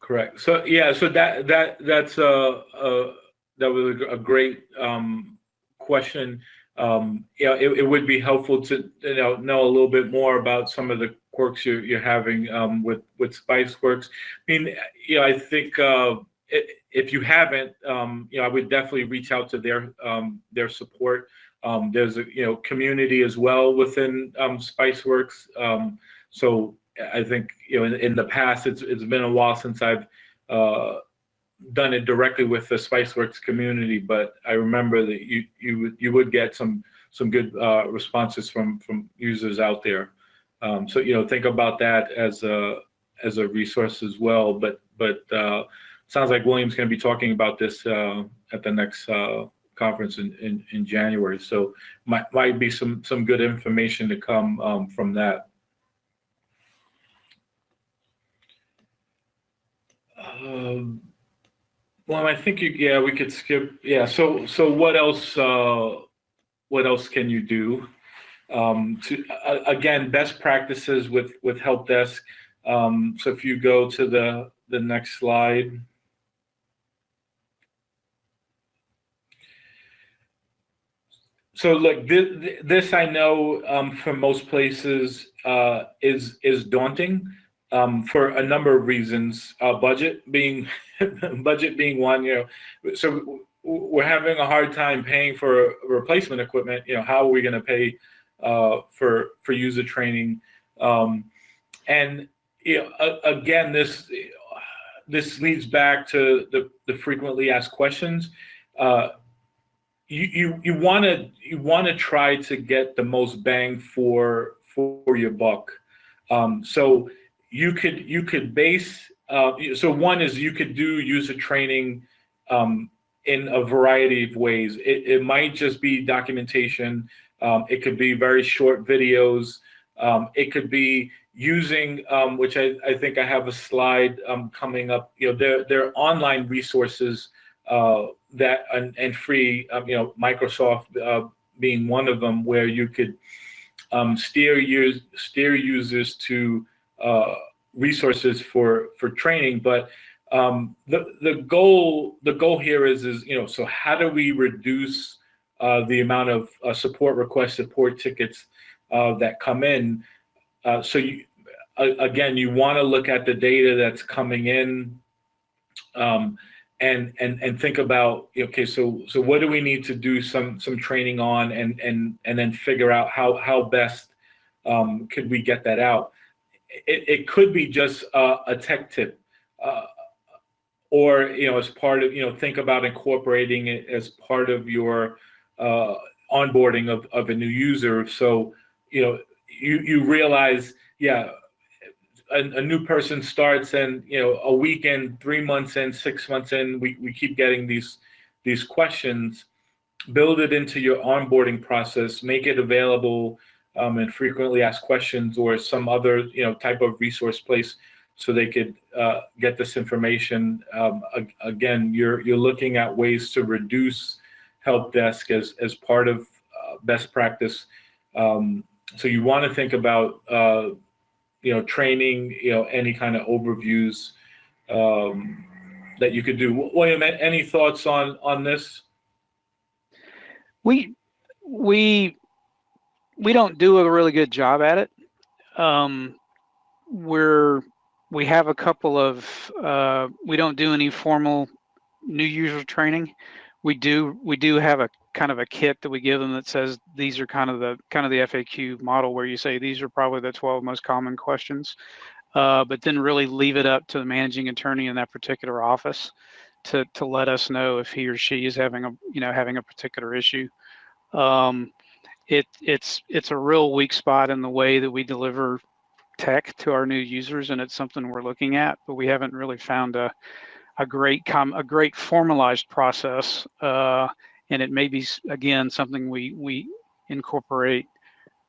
Correct. So yeah, so that that that's uh uh that was a, a great um question. Um yeah, it, it would be helpful to you know know a little bit more about some of the quirks you're you're having um with with Spiceworks. I mean, you know, I think uh if you haven't, um, you know, I would definitely reach out to their um their support. Um, there's a you know community as well within um, Spiceworks. Um, so I think you know in, in the past it's it's been a while since I've uh, done it directly with the SpiceWorks community, but I remember that you you would- you would get some some good uh, responses from from users out there. Um, so you know think about that as a as a resource as well. But but uh, sounds like William's going to be talking about this uh, at the next uh, conference in, in in January. So might might be some some good information to come um, from that. Um, well, I think you, yeah, we could skip, yeah, so, so what else, uh, what else can you do? um, to uh, again best practices with with help desk. Um, so if you go to the the next slide. So like this, this I know um, from most places uh, is is daunting um, for a number of reasons. Uh, budget being budget being one, you know. So we're having a hard time paying for replacement equipment. You know, how are we going to pay uh, for for user training? Um, and you know, again, this this leads back to the the frequently asked questions. Uh, you you you want to you want to try to get the most bang for for your buck. Um, so you could you could base uh, so one is you could do user training um, in a variety of ways. It, it might just be documentation. Um, it could be very short videos. Um, it could be using, um, which I, I think I have a slide um, coming up. You know, there there are online resources uh, that and, and free. Um, you know, Microsoft uh, being one of them, where you could steer use steer users to uh, resources for for training. But um, the the goal the goal here is is you know so how do we reduce uh, the amount of uh, support requests, support tickets uh, that come in? Uh, so you again, you want to look at the data that's coming in. Um, and and and think about okay so so what do we need to do some some training on and and and then figure out how how best um, could we get that out it, it could be just a, a tech tip uh, or you know as part of you know think about incorporating it as part of your uh, onboarding of, of a new user. So you know you you realize yeah a, a, new person starts and you know a week in three months in six months in we, we keep getting these these questions. Build it into your onboarding process. Make it available um, and frequently asked questions or some other you know type of resource place so they could uh, get this information um, again you're you're looking at ways to reduce help desk as as part of uh, best practice um, so you want to think about uh, you know, training, you know, any kind of overviews um, that you could do. William, any thoughts on on this? We we we don't do a really good job at it. Um, we're we have a couple of uh, we don't do any formal new user training. We do we do have a kind of a kit that we give them that says these are kind of the kind of the FAQ model where you say these are probably the 12 most common questions, uh, but then really leave it up to the managing attorney in that particular office to to let us know if he or she is having a you know having a particular issue. Um, it it's it's a real weak spot in the way that we deliver tech to our new users, and it's something we're looking at, but we haven't really found a a great com a great formalized process. Uh, and it may be again something we we incorporate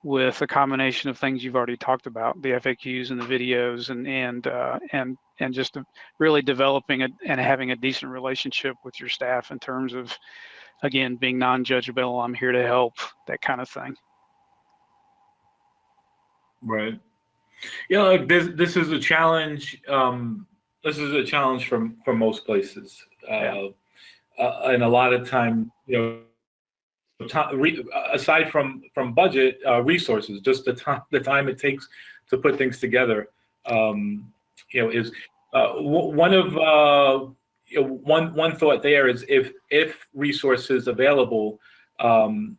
with a combination of things you've already talked about the faqs and the videos and and uh, and and just really developing a, and having a decent relationship with your staff in terms of again being non-judgmental i'm here to help that kind of thing. Right. Yeah like this this is a challenge um this is a challenge from from most places. Uh, yeah. uh, and a lot of time, you know, time, re, aside from from budget uh, resources, just the time the time it takes to put things together, um, you know, is uh, one of uh, you know, one one thought there is if if resources available. Um,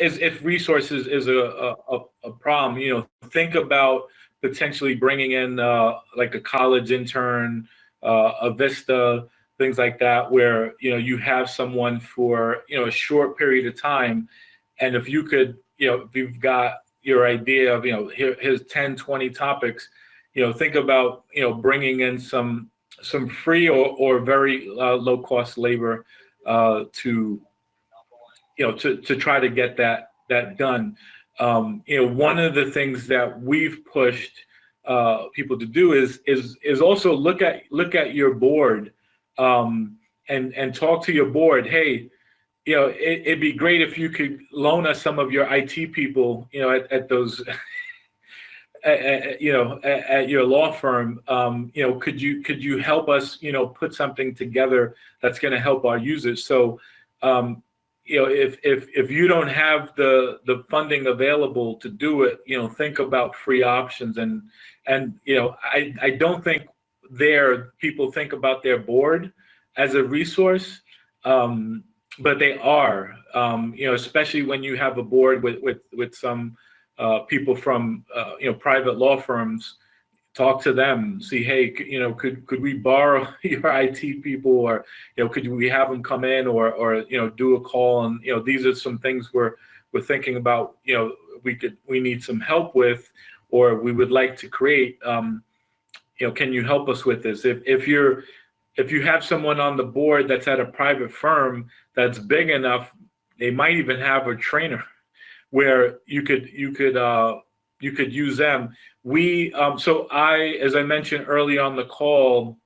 is if resources is a, a, a problem, you know, think about potentially bringing in uh, like a college intern, uh, a Vista, things like that, where you know you have someone for you know a short period of time, and if you could, you know, if you've got your idea of you know here, here's 10, 20 topics, you know, think about you know bringing in some some free or, or very uh, low cost labor uh, to you know to to try to get that that done. Um, you know, one of the things that we've pushed uh, people to do is is is also look at look at your board um, and and talk to your board. Hey, you know, it, it'd be great if you could loan us some of your IT people, you know, at, at those, at, you know, at, at your law firm. Um, you know, could you could you help us, you know, put something together that's going to help our users? So, um, you know, if if if you don't have the the funding available to do it, you know, think about free options and and you know, I I don't think there people think about their board as a resource. Um, but they are, um, you know, especially when you have a board with with with some uh, people from uh, you know private law firms. Talk to them. See, hey, you know, could could we borrow your IT people, or you know, could we have them come in, or or you know, do a call? And you know, these are some things we're we're thinking about. You know, we could we need some help with, or we would like to create. Um, you know, can you help us with this? If if you're if you have someone on the board that's at a private firm that's big enough, they might even have a trainer where you could you could uh, you could use them. We um, so I, as I mentioned early on the call,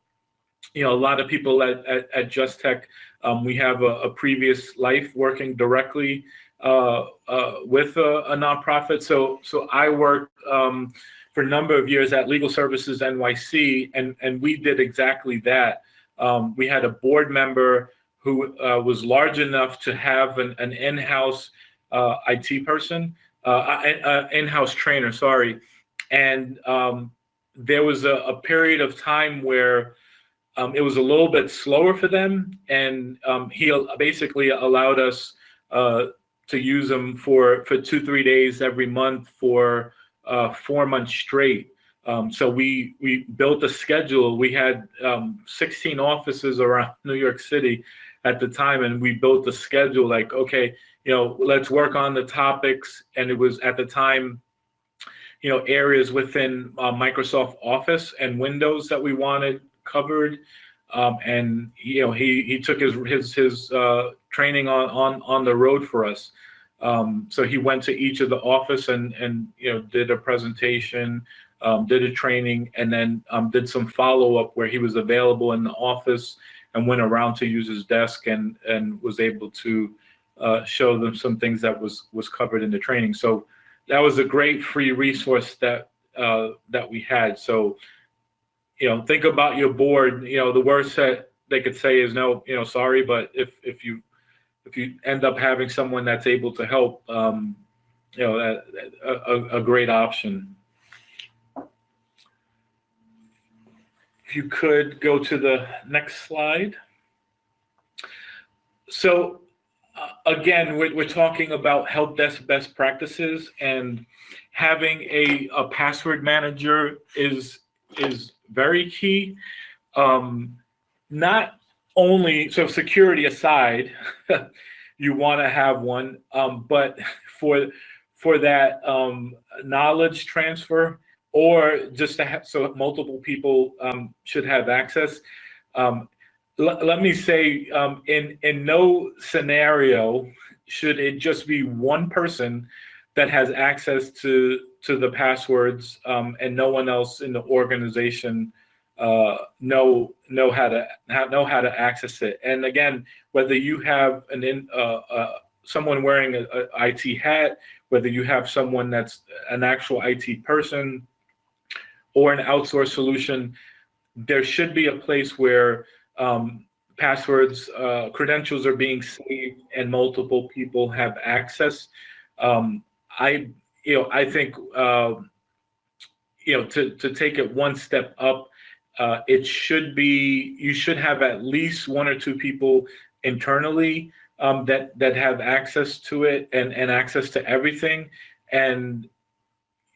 you know, a lot of people at at, at Just Tech, um, we have a, a previous life working directly uh, uh, with a, a nonprofit. So so I worked um, for a number of years at Legal Services NYC, and and we did exactly that. Um, we had a board member who uh, was large enough to have an, an in-house uh, IT person, uh, uh, in-house trainer, sorry. And um, there was a, a period of time where um, it was a little bit slower for them, and um, he basically allowed us uh, to use them for for two three days every month for uh, four months straight. Um, so we we built a schedule. We had um, 16 offices around New York City at the time, and we built a schedule. Like, okay, you know, let's work on the topics. And it was at the time, you know, areas within uh, Microsoft Office and Windows that we wanted covered. Um, and you know, he he took his his his uh, training on on on the road for us. Um, so he went to each of the office and and you know did a presentation um, did a training, and then um, did some follow up where he was available in the office and went around to use his desk and and was able to uh, show them some things that was was covered in the training. So that was a great free resource that uh, that we had. So you know, think about your board. You know, the worst that they could say is no. You know, sorry, but if if you if you end up having someone that's able to help, um, you know, a, a, great option. If you could go to the next slide. So again, we're, we're talking about help desk best practices and having a, a password manager is is very key. Um, not only so security aside, you want to have one, um, but for for that um, knowledge transfer or just to have so multiple people um, should have access. Let me say, um, in in no scenario should it just be one person that has access to to the passwords um, and no one else in the organization uh, know know how to know how to access it. And again, whether you have an in uh, uh, someone wearing a, a IT hat, whether you have someone that's an actual IT person or an outsourced solution, there should be a place where um, passwords, uh, credentials are being saved, and multiple people have access. Um, I, you know, I think, uh, you know, to to take it one step up, uh, it should be you should have at least one or two people internally um, that that have access to it and and access to everything, and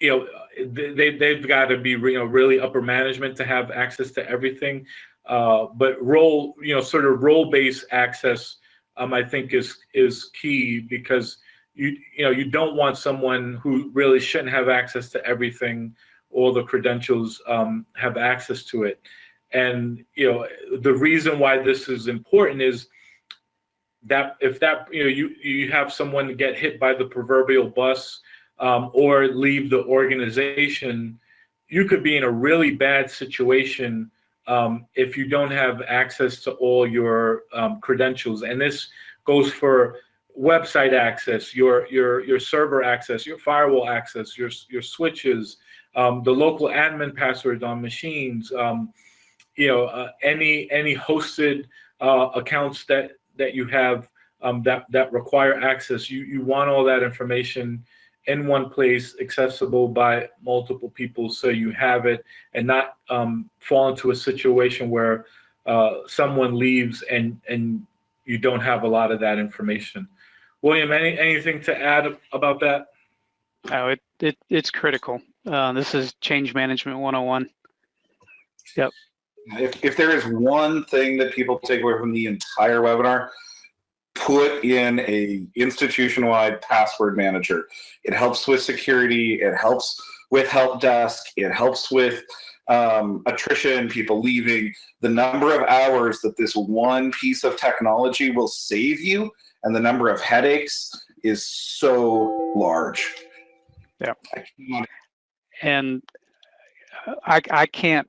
you know they they've got to be you know really upper management to have access to everything. Uh, but role you know sort of role based access um, I think is is key because you you know you don't want someone who really shouldn't have access to everything. All the credentials um, have access to it. And you know the reason why this is important is that if that you know you you have someone get hit by the proverbial bus um, or leave the organization you could be in a really bad situation um, if you don't have access to all your um, credentials and this goes for website access, your your your server access, your firewall access, your your switches, um, the local admin passwords on machines, um, you know, uh, any any hosted uh, accounts that that you have um, that that require access. You you want all that information in one place, accessible by multiple people, so you have it and not um, fall into a situation where uh, someone leaves and and you don't have a lot of that information. William, any anything to add about that? Oh, it, it it's critical. Uh, this is change management 101. If, if there is one thing that people take away from the entire webinar, put in a institution-wide password manager. It helps with security. It helps with help desk. It helps with um, attrition, people leaving. The number of hours that this one piece of technology will save you and the number of headaches is so large. Yeah. I And uh, I, I can't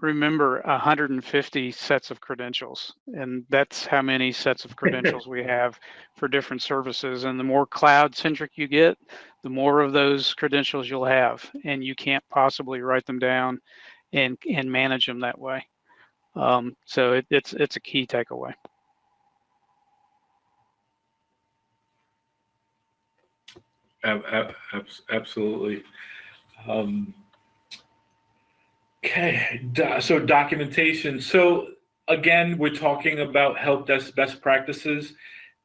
remember 150 sets of credentials. And that's how many sets of credentials we have for different services. And the more cloud centric you get, the more of those credentials you'll have. And you can't possibly write them down and, and manage them that way. Um, so it, it's, it's a key takeaway. Ab- ab- abs- Absolutely. Um, Okay, so documentation. So again, we're talking about help desk best practices,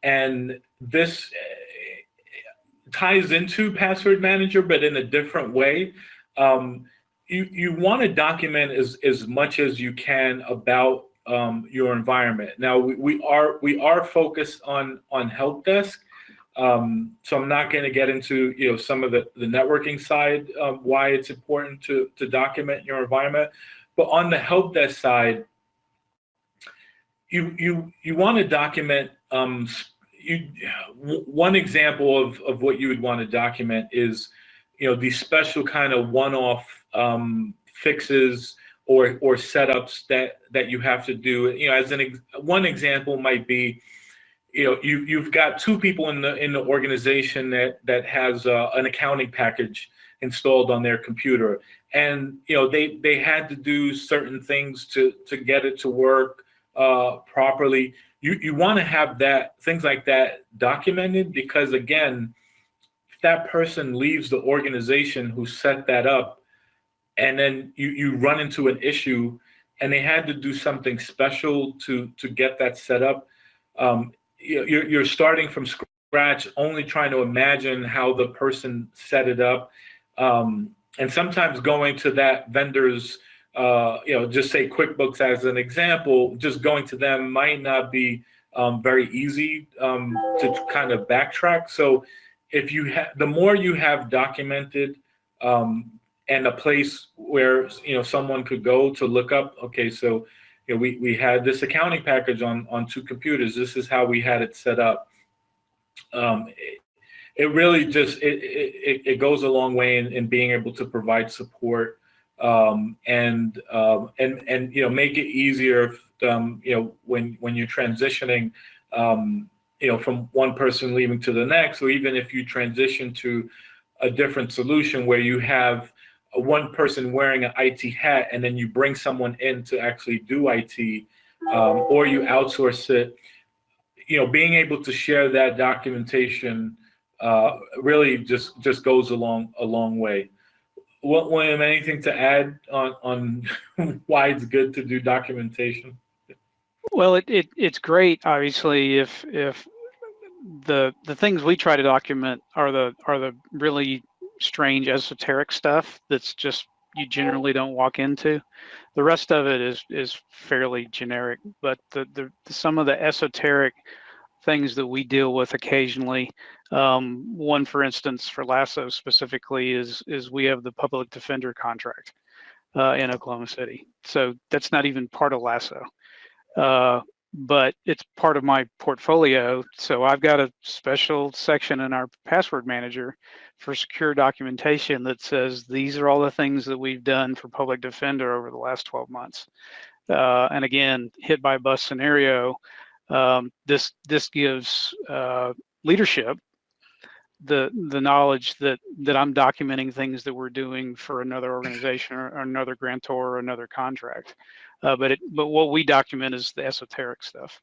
and this eh, ties into password manager, but in a different way. Um, you you want to document as as much as you can about um, your environment. Now we, we are we are focused on on help desk, um, so I'm not going to get into you know some of the, the networking side of why it's important to to document your environment, but on the help desk side, you you you want to document. Um, you one example of of what you would want to document is you know these special kind of one-off um, fixes or or setups that that you have to do. You know, as an one example might be you know you you've got two people in the in the organization that that has uh, an accounting package installed on their computer. And you know they they had to do certain things to to get it to work uh, properly. You you want to have that things like that documented because again if that person leaves the organization who set that up and then you you run into an issue and they had to do something special to to get that set up um, you're, you're starting from scratch, only trying to imagine how the person set it up. Um, and sometimes going to that vendor's, uh, you know, just say QuickBooks as an example, just going to them might not be um, very easy um, to kind of backtrack. So if you have, the more you have documented um, and a place where, you know, someone could go to look up, okay, so you know, we, we had this accounting package on, on two computers. This is how we had it set up. Um, it, it really just, it, it, it goes a long way in, in being able to provide support um, and, um, and, and, you know, make it easier, um, you know, when, when you're transitioning, um, you know, from one person leaving to the next, or even if you transition to a different solution where you have one person wearing an IT hat and then you bring someone in to actually do IT um, or you outsource it, you know, being able to share that documentation uh, really just just goes a long a long way. What, William, anything to add on on why it's good to do documentation? Well, it, it it's great, obviously, if if the the things we try to document are the are the really strange esoteric stuff that's just you generally don't walk into. The rest of it is is fairly generic, but the the, some of the esoteric things that we deal with occasionally. Um, one, for instance, for LASO specifically, is is we have the public defender contract uh, in Oklahoma City. So that's not even part of LASO. Uh, but it's part of my portfolio. So I've got a special section in our password manager for secure documentation that says these are all the things that we've done for public defender over the last 12 months. Uh, and again, hit by bus scenario, Um, this this gives uh, leadership the the knowledge that that I'm documenting things that we're doing for another organization or, or another grantor or another contract. Uh, but it but what we document is the esoteric stuff.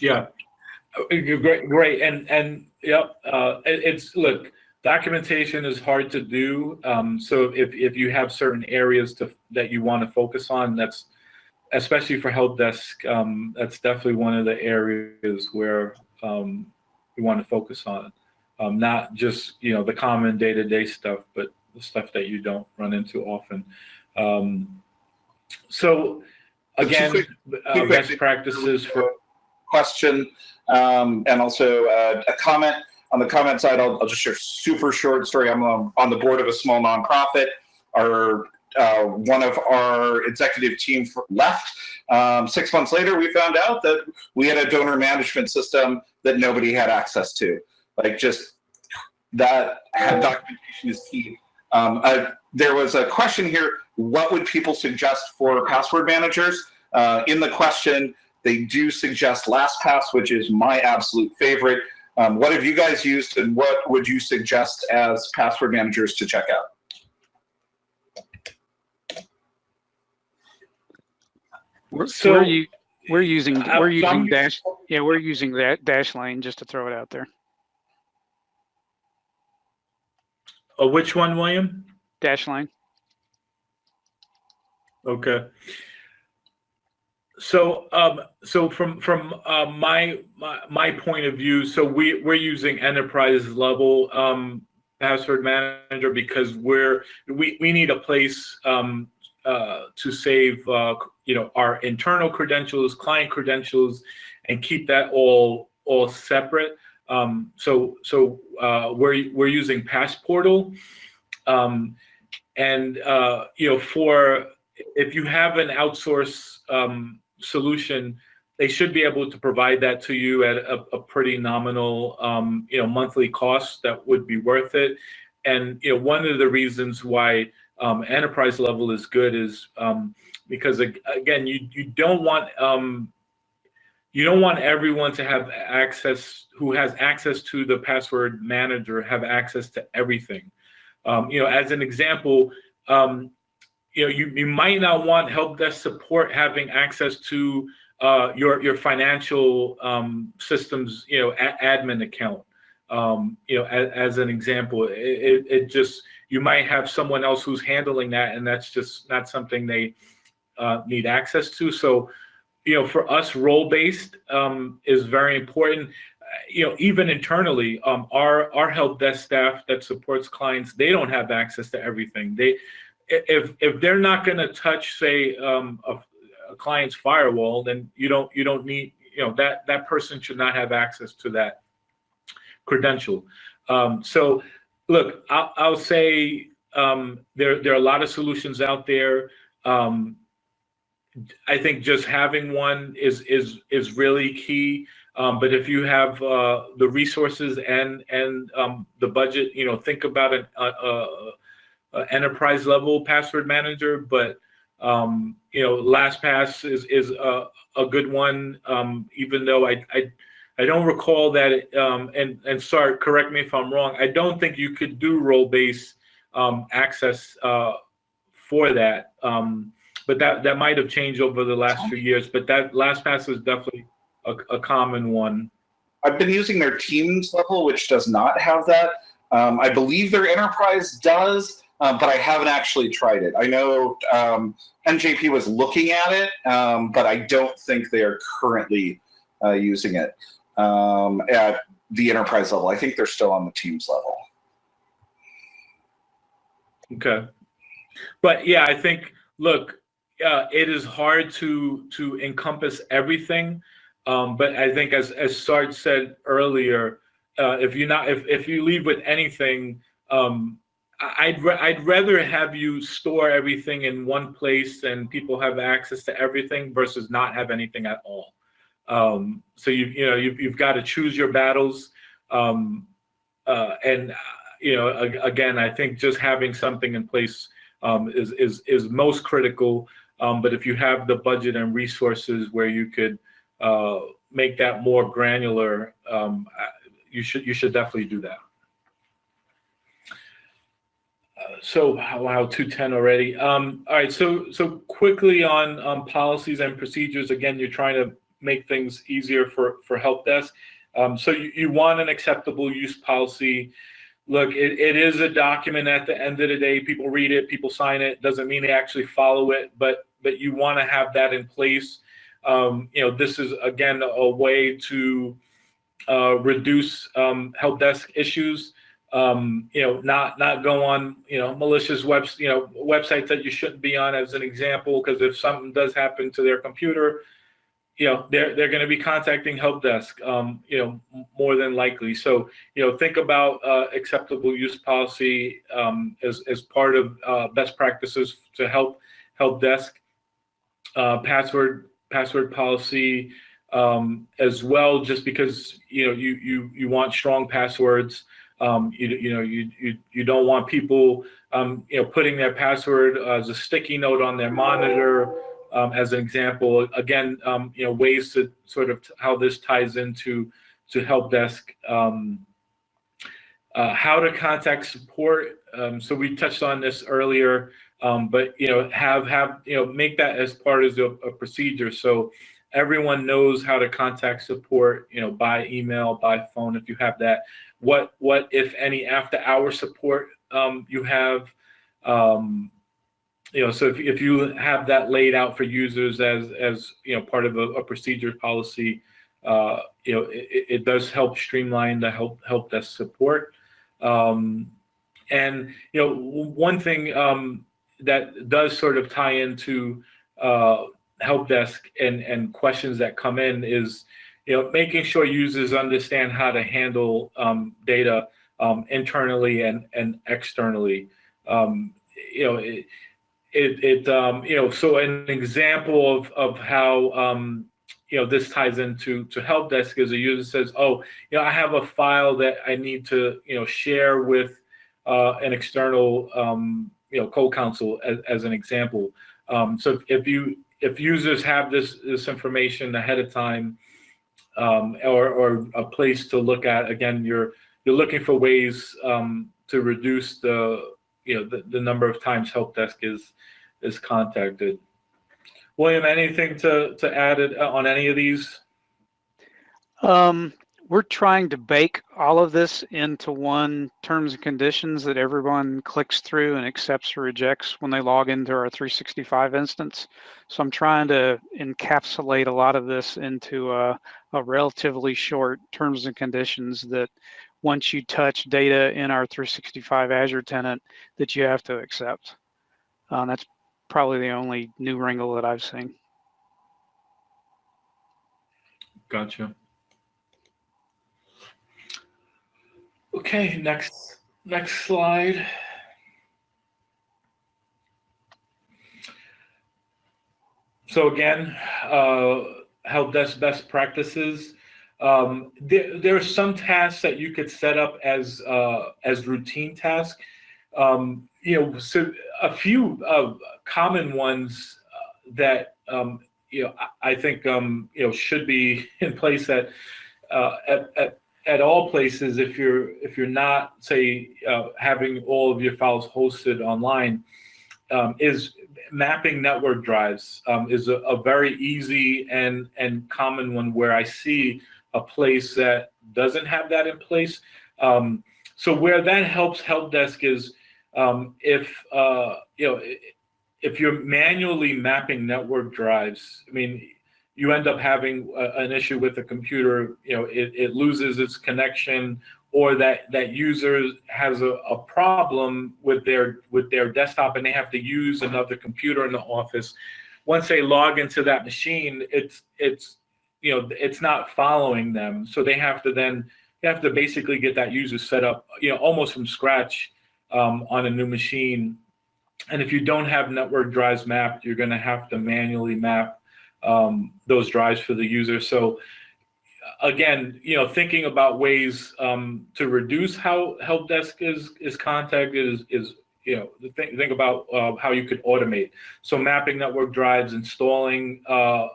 Yeah, Uh, great, great, and and yep. Uh, it, it's look, documentation is hard to do. Um, so if if you have certain areas to that you want to focus on, that's especially for help desk. Um, that's definitely one of the areas where um, we want to focus on. Um, not just you know the common day to day stuff, but stuff that you don't run into often. Um, so again, quick- uh, best practices for question um, and also uh, a comment. On the comment side I'll, I'll just share a super short story. I'm um, on the board of a small nonprofit. Our uh, one of our executive team left. Um, six months later we found out that we had a donor management system that nobody had access to. Like just that had documentation is key um, uh, there was a question here what would people suggest for password managers uh, in the question they do suggest LastPass, which is my absolute favorite. Um, what have you guys used, and what would you suggest as password managers to check out? We're, So- we're, u- we're using Uh, we're using dash yeah we're using that Dashlane just to throw it out there. Uh, which one, William? Dashlane. Okay. So, um, so from from uh, my, my my point of view, so we we're using enterprise level um, password manager because we're we we need a place um, uh, to save uh, you know our internal credentials, client credentials, and keep that all all separate. Um, so so uh, we're we're using Passportal, um, and uh, you know for if you have an outsource um, solution, they should be able to provide that to you at a, a pretty nominal, um, you know, monthly cost that would be worth it. And you know, one of the reasons why um, enterprise level is good is um, because again, you you don't want um, you don't want everyone to have access who has access to the password manager have access to everything. Um, you know, as an example, um, you know, you, you might not want help desk support having access to uh, your your financial um, systems, you know, admin account. Um, you know, as, as an example, it, it, it just you might have someone else who's handling that, and that's just not something they uh, need access to. So, you know, for us, role based um, is very important. You know, even internally, um, our our help desk staff that supports clients, they don't have access to everything. They if if they're not going to touch say um, a, a client's firewall then you don't you don't need you know that that person should not have access to that credential um, so look I'll, I'll say um, there there are a lot of solutions out there um, I think just having one is is is really key um, but if you have uh, the resources and and um, the budget you know think about an uh, uh, uh, enterprise level password manager, but um, you know, LastPass is is a, a good one. Um, even though I, I I don't recall that. It, um, and and sorry, correct me if I'm wrong. I don't think you could do role based um, access uh, for that. But that that might have changed over the last few years. But that LastPass is definitely a, a common one. I've been using their Teams level, which does not have that. Um, I believe their Enterprise does, um, but I haven't actually tried it. I know um, NJP was looking at it, um, but I don't think they are currently uh, using it um, at the Enterprise level. I think they're still on the Teams level. Okay. But yeah, I think look, uh, it is hard to to encompass everything. Um, but I think as as Sarge said earlier, uh, if you not if if you leave with anything, um, I'd I'd rather have you store everything in one place and people have access to everything versus not have anything at all. Um, so you you know you've you've got to choose your battles. Um, uh, and uh, you know again, I think just having something in place um, is is is most critical. Um, but if you have the budget and resources where you could uh, make that more granular, um, you should you should definitely do that. Uh, so wow, two ten already. Um, all right, so so quickly on um, policies and procedures. Again, you're trying to make things easier for for help desk. Um, so you, you want an acceptable use policy. Look, it, it is a document at the end of the day. People read it, people sign it. Doesn't mean they actually follow it, but but you want to have that in place. Um, you know, this is again a way to uh, reduce um, help desk issues. Um, you know, not not go on you know malicious webs you know websites that you shouldn't be on as an example because if something does happen to their computer, you know they're they're going to be contacting help desk um, you know more than likely so you know think about uh, acceptable use policy um, as, as part of uh, best practices to help help desk uh, password password policy um, as well just because you know you you you want strong passwords um, you, you know you, you you don't want people um, you know putting their password as a sticky note on their monitor um, as an example. Again, um, you know, ways to sort of how this ties into to help desk. Um, uh, how to contact support. So we touched on this earlier, um, but you know, have have you know make that as part of a, a procedure. So everyone knows how to contact support. You know, by email, by phone, if you have that. What what if any after hour support um, you have? Um, you know, so if, if you have that laid out for users as, as, you know, part of a, a procedure policy, uh, you know, it, it does help streamline the help, help desk support. Um, and, you know, one thing um, that does sort of tie into uh, help desk and, and questions that come in is, you know, making sure users understand how to handle um, data um, internally and, and externally. Um, you know, it, it, it um, you know, so an example of, of how, um, you know, this ties into to help desk is a user says, oh, you know, I have a file that I need to, you know, share with uh, an external, um, you know, co-counsel as, as an example. Um, so if, you, if users have this, this information ahead of time um, or, or a place to look at, again, you're, you're looking for ways um, to reduce the, you know, the, the number of times help desk is is contacted. William, anything to to add uh, on any of these? Um, we're trying to bake all of this into one terms and conditions that everyone clicks through and accepts or rejects when they log into our 365 instance. So I'm trying to encapsulate a lot of this into a, a relatively short terms and conditions that once you touch data in our 365 Azure tenant that you have to accept. Um, that's probably the only new wrinkle that I've seen. Gotcha. Okay, next next slide. So again, uh, help desk best practices. Um, there, there, are some tasks that you could set up as uh, as routine tasks. Um, you know, so a few uh, common ones uh, that um, you know I think um, you know should be in place at, uh, at, at at all places if you're if you're not say uh, having all of your files hosted online um, is mapping network drives um, is a, a, very easy and and common one where I see a place that doesn't have that in place. Um, so where that helps help desk is um, if uh, you know if you're manually mapping network drives, I mean, you end up having a, an issue with the computer. You know, it, it loses its connection, or that that user has a, a problem with their with their desktop, and they have to use another computer in the office. Once they log into that machine, it's it's you know it's not following them, so they have to then they have to basically get that user set up, you know, almost from scratch um, on a new machine. And if you don't have network drives mapped, you're going to have to manually map um, those drives for the user. So again, you know, thinking about ways um, to reduce how help desk is is contacted is is you know, think, think about uh, how you could automate. So mapping network drives, installing uh,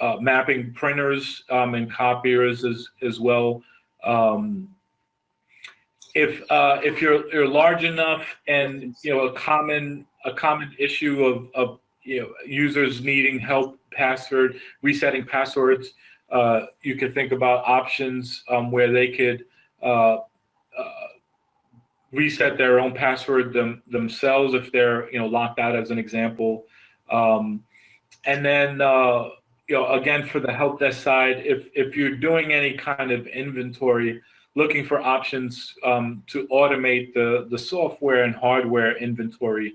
uh, mapping printers um, and copiers as as well. Um, if uh, if you're you're large enough and you know a common a common issue of, of you know users needing help password resetting passwords, uh, you could think about options um, where they could uh, uh, reset their own password them, themselves if they're you know locked out as an example. Um, and then uh, you know again for the help desk side, if if you're doing any kind of inventory looking for options um, to automate the, the software and hardware inventory.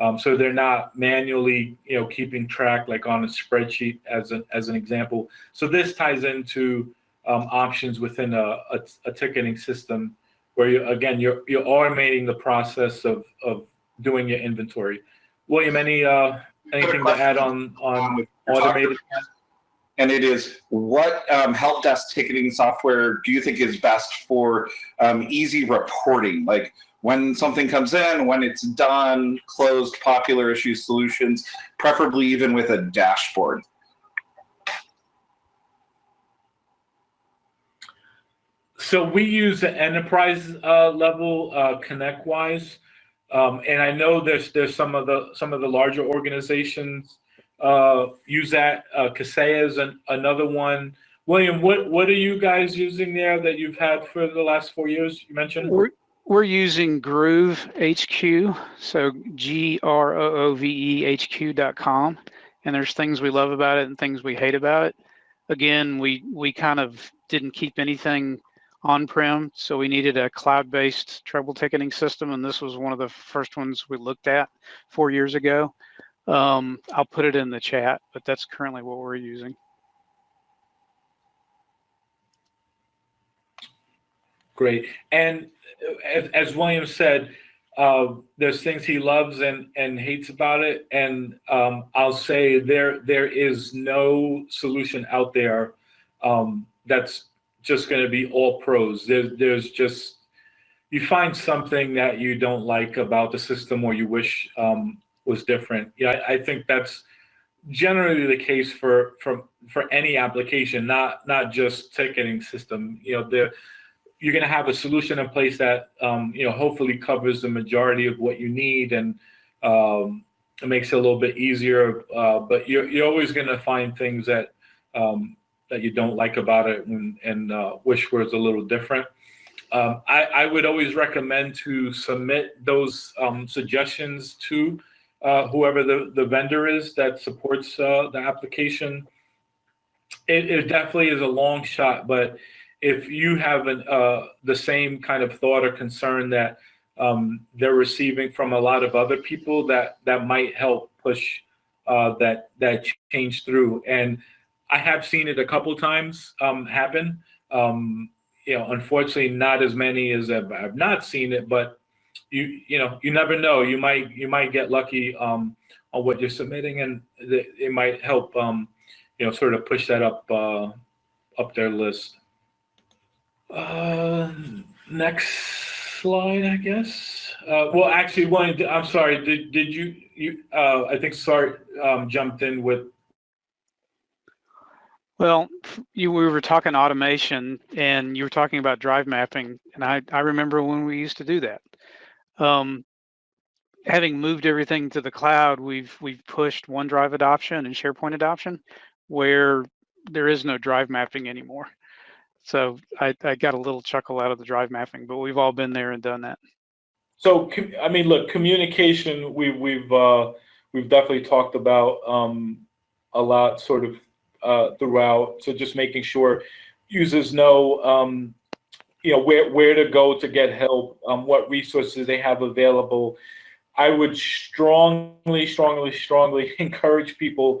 Um, so they're not manually, you know, keeping track like on a spreadsheet as an, as an example. So this ties into um, options within a, a, a, ticketing system where you, again, you're, you're automating the process of, of doing your inventory. William, any, uh, anything to add on, on automated? And it is what um, help desk ticketing software do you think is best for um, easy reporting? Like when something comes in when it's done closed popular issue solutions preferably even with a dashboard. So we use the enterprise uh, level uh, ConnectWise. Um, and i know there's there's some of the some of the larger organizations uh, use that. Uh, Kaseya is an, another one. William, what what are you guys using there that you've had for the last four years? You mentioned. We're we're using Groove HQ, so G R O O V E H Q dot com, and there's things we love about it and things we hate about it. Again, we we kind of didn't keep anything on-prem, so we needed a cloud-based trouble ticketing system, and this was one of the first ones we looked at four years ago. Um, I'll put it in the chat, but that's currently what we're using. Great. And as, as William said, uh, there's things he loves and, and hates about it. And um, I'll say there there is no solution out there um, that's just going to be all pros. There, there's just, you find something that you don't like about the system or you wish um, was different. Yeah, I, I think that's generally the case for for for any application, not not just ticketing system. You know, there you're going to have a solution in place that um, you know hopefully covers the majority of what you need and um, it makes it a little bit easier. Uh, but you're you're always going to find things that um, that you don't like about it and, and uh, wish was a little different. Um, I, I, would always recommend to submit those um, suggestions to uh, whoever the, the vendor is that supports uh, the application. It, it, definitely is a long shot, but if you have an, uh, the same kind of thought or concern that um, they're receiving from a lot of other people, that that might help push uh, that that change through. And I have seen it a couple times um, happen. Um, you know, unfortunately, not as many as I've, I've not seen it, but you you know you never know. You might you might get lucky um, on what you're submitting and th- it might help um, you know sort of push that up uh, up their list. Uh, next slide i guess. Uh, well actually one i'm sorry did, did you you uh, i think Sart um, jumped in with well, you we were talking automation and you were talking about drive mapping, and I, I remember when we used to do that um, having moved everything to the cloud, we've we've pushed OneDrive adoption and SharePoint adoption, where there is no drive mapping anymore. So I, I got a little chuckle out of the drive mapping, but we've all been there and done that. So I mean, look, communication we we've uh, we've definitely talked about um, a lot, sort of uh, throughout. So just making sure users know um, you know where where to go to get help, um, what resources they have available. I would strongly, strongly, strongly encourage people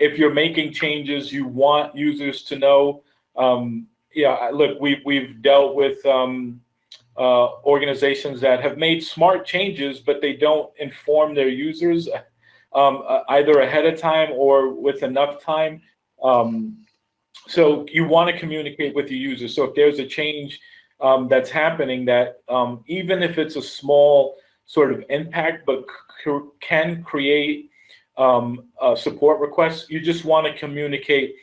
if you're making changes, you want users to know. Um, yeah, look, we've we've dealt with um, uh, organizations that have made smart changes, but they don't inform their users um, uh, either ahead of time or with enough time. Um, so you want to communicate with your users. So if there's a change um, that's happening that um, even if it's a small sort of impact, but can create um, support requests. You just want to communicate,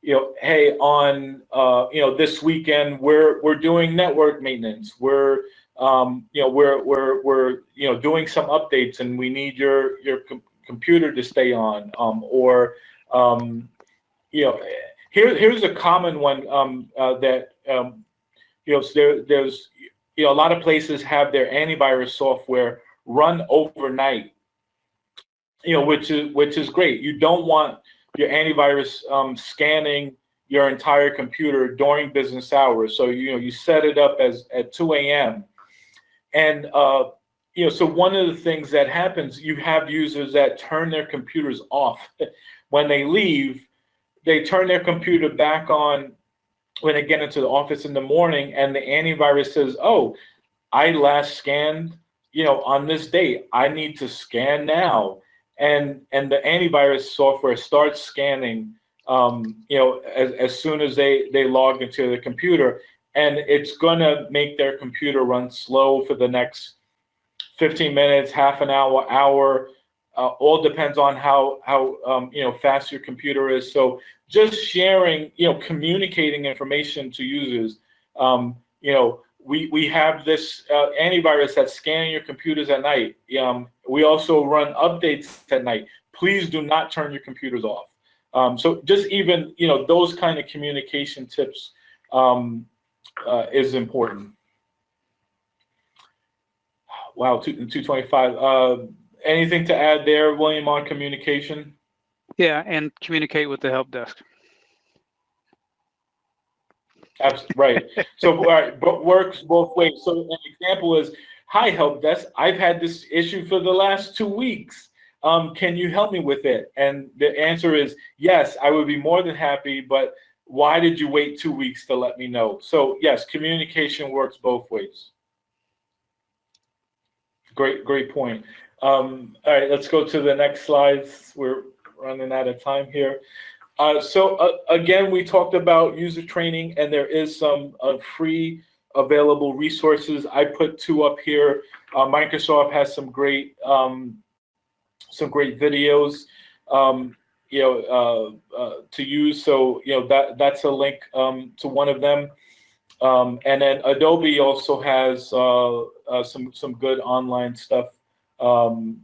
you know, hey, on uh, you know this weekend we're we're doing network maintenance. We're um, you know we're we're we're you know doing some updates, and we need your your com- computer to stay on, um, or um, you know, here here's a common one um, uh, that you know there there's you know a lot of places have their antivirus software run overnight you know, which is which is great. You don't want your antivirus um, scanning your entire computer during business hours. So you know, you set it up as at 2 a.m. And uh, you know, so one of the things that happens, you have users that turn their computers off when they leave. They turn their computer back on when they get into the office in the morning, and the antivirus says, "Oh, I last scanned." You know, on this date, I need to scan now. And and the antivirus software starts scanning um, you know as, as soon as they they log into the computer. And it's going to make their computer run slow for the next 15 minutes half an hour hour. Uh, all depends on how how um, you know fast your computer is. So just sharing you know communicating information to users um, you know we we have this uh, antivirus that's scanning your computers at night. Um, we also run updates at night. Please do not turn your computers off. Um, so just even you know those kind of communication tips um, uh, is important. Wow, two two twenty five. Uh, anything to add there, William, on communication? Yeah, and communicate with the help desk. Absolutely right. So, all right, but works both ways. So, an example is, "Hi, help desk. I've had this issue for the last two weeks. Um, can you help me with it?" And the answer is yes. I would be more than happy. But why did you wait two weeks to let me know? So, yes, communication works both ways. Great, great point. Um, all right, let's go to the next slides. We're running out of time here. Uh, so uh, again, we talked about user training, and there is some uh, free available resources. I put two up here. Uh, Microsoft has some great um, some great videos, um, you know, uh, uh, to use. So you know that that's a link um, to one of them. Um, and then Adobe also has some some good online stuff um,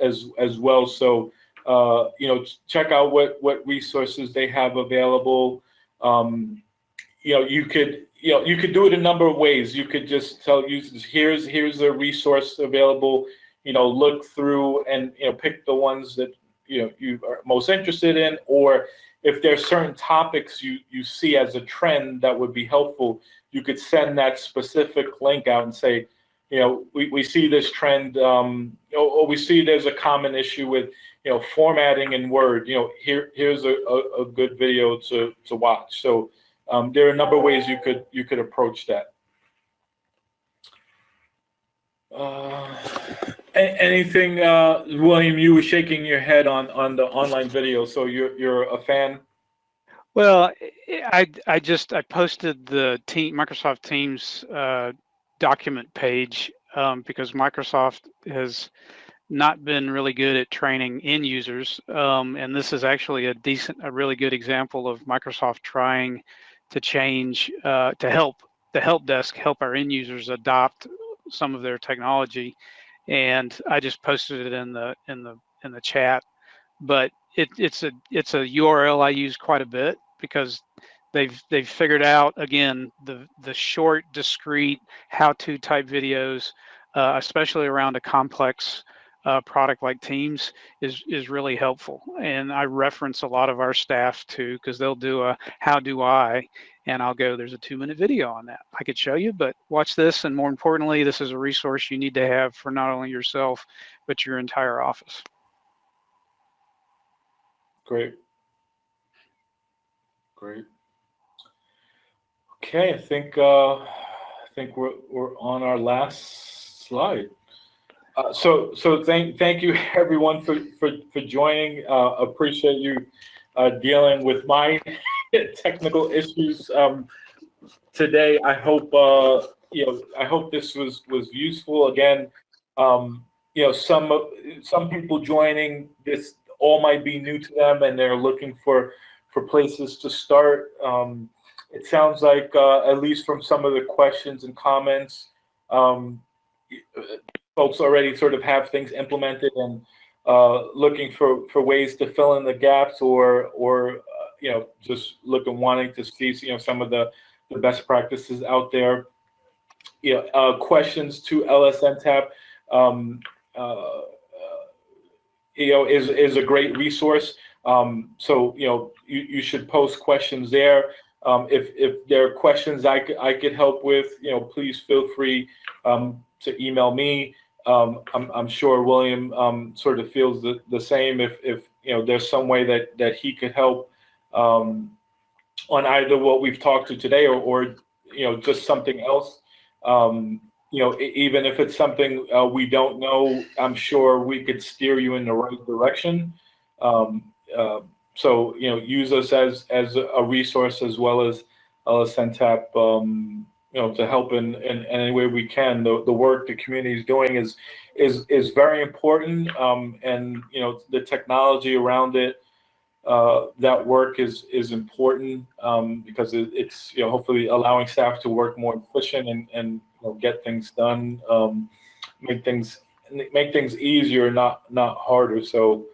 as as well. So uh, you know, check out what what resources they have available. Um, you know, you could you know you could do it a number of ways. You could just tell users here's here's a resource available. You know, look through and you know pick the ones that you know you are most interested in, or if there's certain topics you you see as a trend that would be helpful, you could send that specific link out and say, you know, we, we see this trend, um, or, or we see there's a common issue with you know, formatting in Word, you know, here here's a, a, a good video to to watch. So um, there are a number of ways you could you could approach that. Uh, anything, uh, William? You were shaking your head on on the online video, so you're you're a fan. Well, I I just I posted the team Microsoft Teams uh, document page um, because Microsoft has not been really good at training end users. Um, and this is actually a decent, a really good example of Microsoft trying to change, uh, to help the help desk help our end users adopt some of their technology. And I just posted it in the in the in the chat. But it, it's a it's a URL I use quite a bit because they've they've figured out again the the short, discrete how-to type videos, uh, especially around a complex uh, product like Teams is is really helpful. And I reference a lot of our staff too because they'll do a how do I, and I'll go there's a two minute video on that. I could show you, but watch this. And more importantly, this is a resource you need to have for not only yourself but your entire office. Great. Great. Okay, I think uh, I think we're we're on our last slide. Uh, so, so thank thank you everyone for for for joining. Uh, appreciate you uh, dealing with my technical issues um, today. I hope uh, you know. I hope this was was useful. Again, um, you know, some some people joining this all might be new to them, and they're looking for for places to start. Um, it sounds like, uh, at least from some of the questions and comments, um, folks already sort of have things implemented and uh, looking for for ways to fill in the gaps, or or uh, you know, just looking wanting to see you know some of the the best practices out there. You know, uh, questions to LSNTAP. Um, uh, you know, is is a great resource. Um, so you know, you, you should post questions there. Um, if if there are questions I I could help with, you know, please feel free um, to email me. Um, I'm I'm sure William um, sort of feels the, the same. If if you know, there's some way that that he could help um, on either what we've talked to today or or you know just something else. Um, you know, even if it's something uh, we don't know, I'm sure we could steer you in the right direction. Um, uh, so, you know, use us as as a resource as well as LSNTAP, um, you know, to help in, in, in any way we can. The, the work the community is doing is is is very important, um, and you know, the technology around it. Uh, that work is is important um, because it, it's you know hopefully allowing staff to work more efficient and and you know, get things done, um, make things make things easier, not not harder. So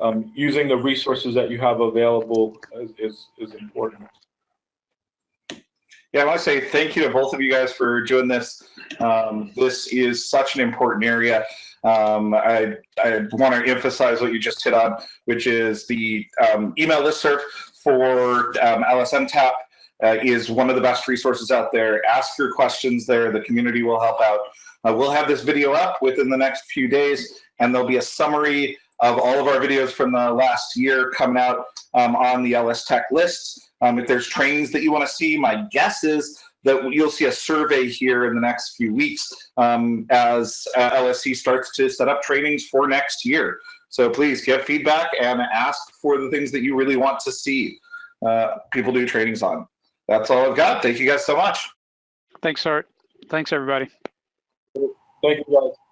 um, using the resources that you have available is is, is important. Yeah, I want to say thank you to both of you guys for doing this. Um, this is such an important area. Um, I, I want to emphasize what you just hit on, which is the um, email listserv for um, LSNTAP uh, is one of the best resources out there. Ask your questions there. The community will help out. Uh, we'll have this video up within the next few days, and there'll be a summary of all of our videos from the last year coming out um, on the LS Tech list. Um, if there's trainings that you want to see, my guess is that you'll see a survey here in the next few weeks um, as uh, LSC starts to set up trainings for next year. So please give feedback and ask for the things that you really want to see uh, people do trainings on. That's all I've got. Thank you guys so much. Thanks, Art. Thanks, everybody. Thank you guys. Bye.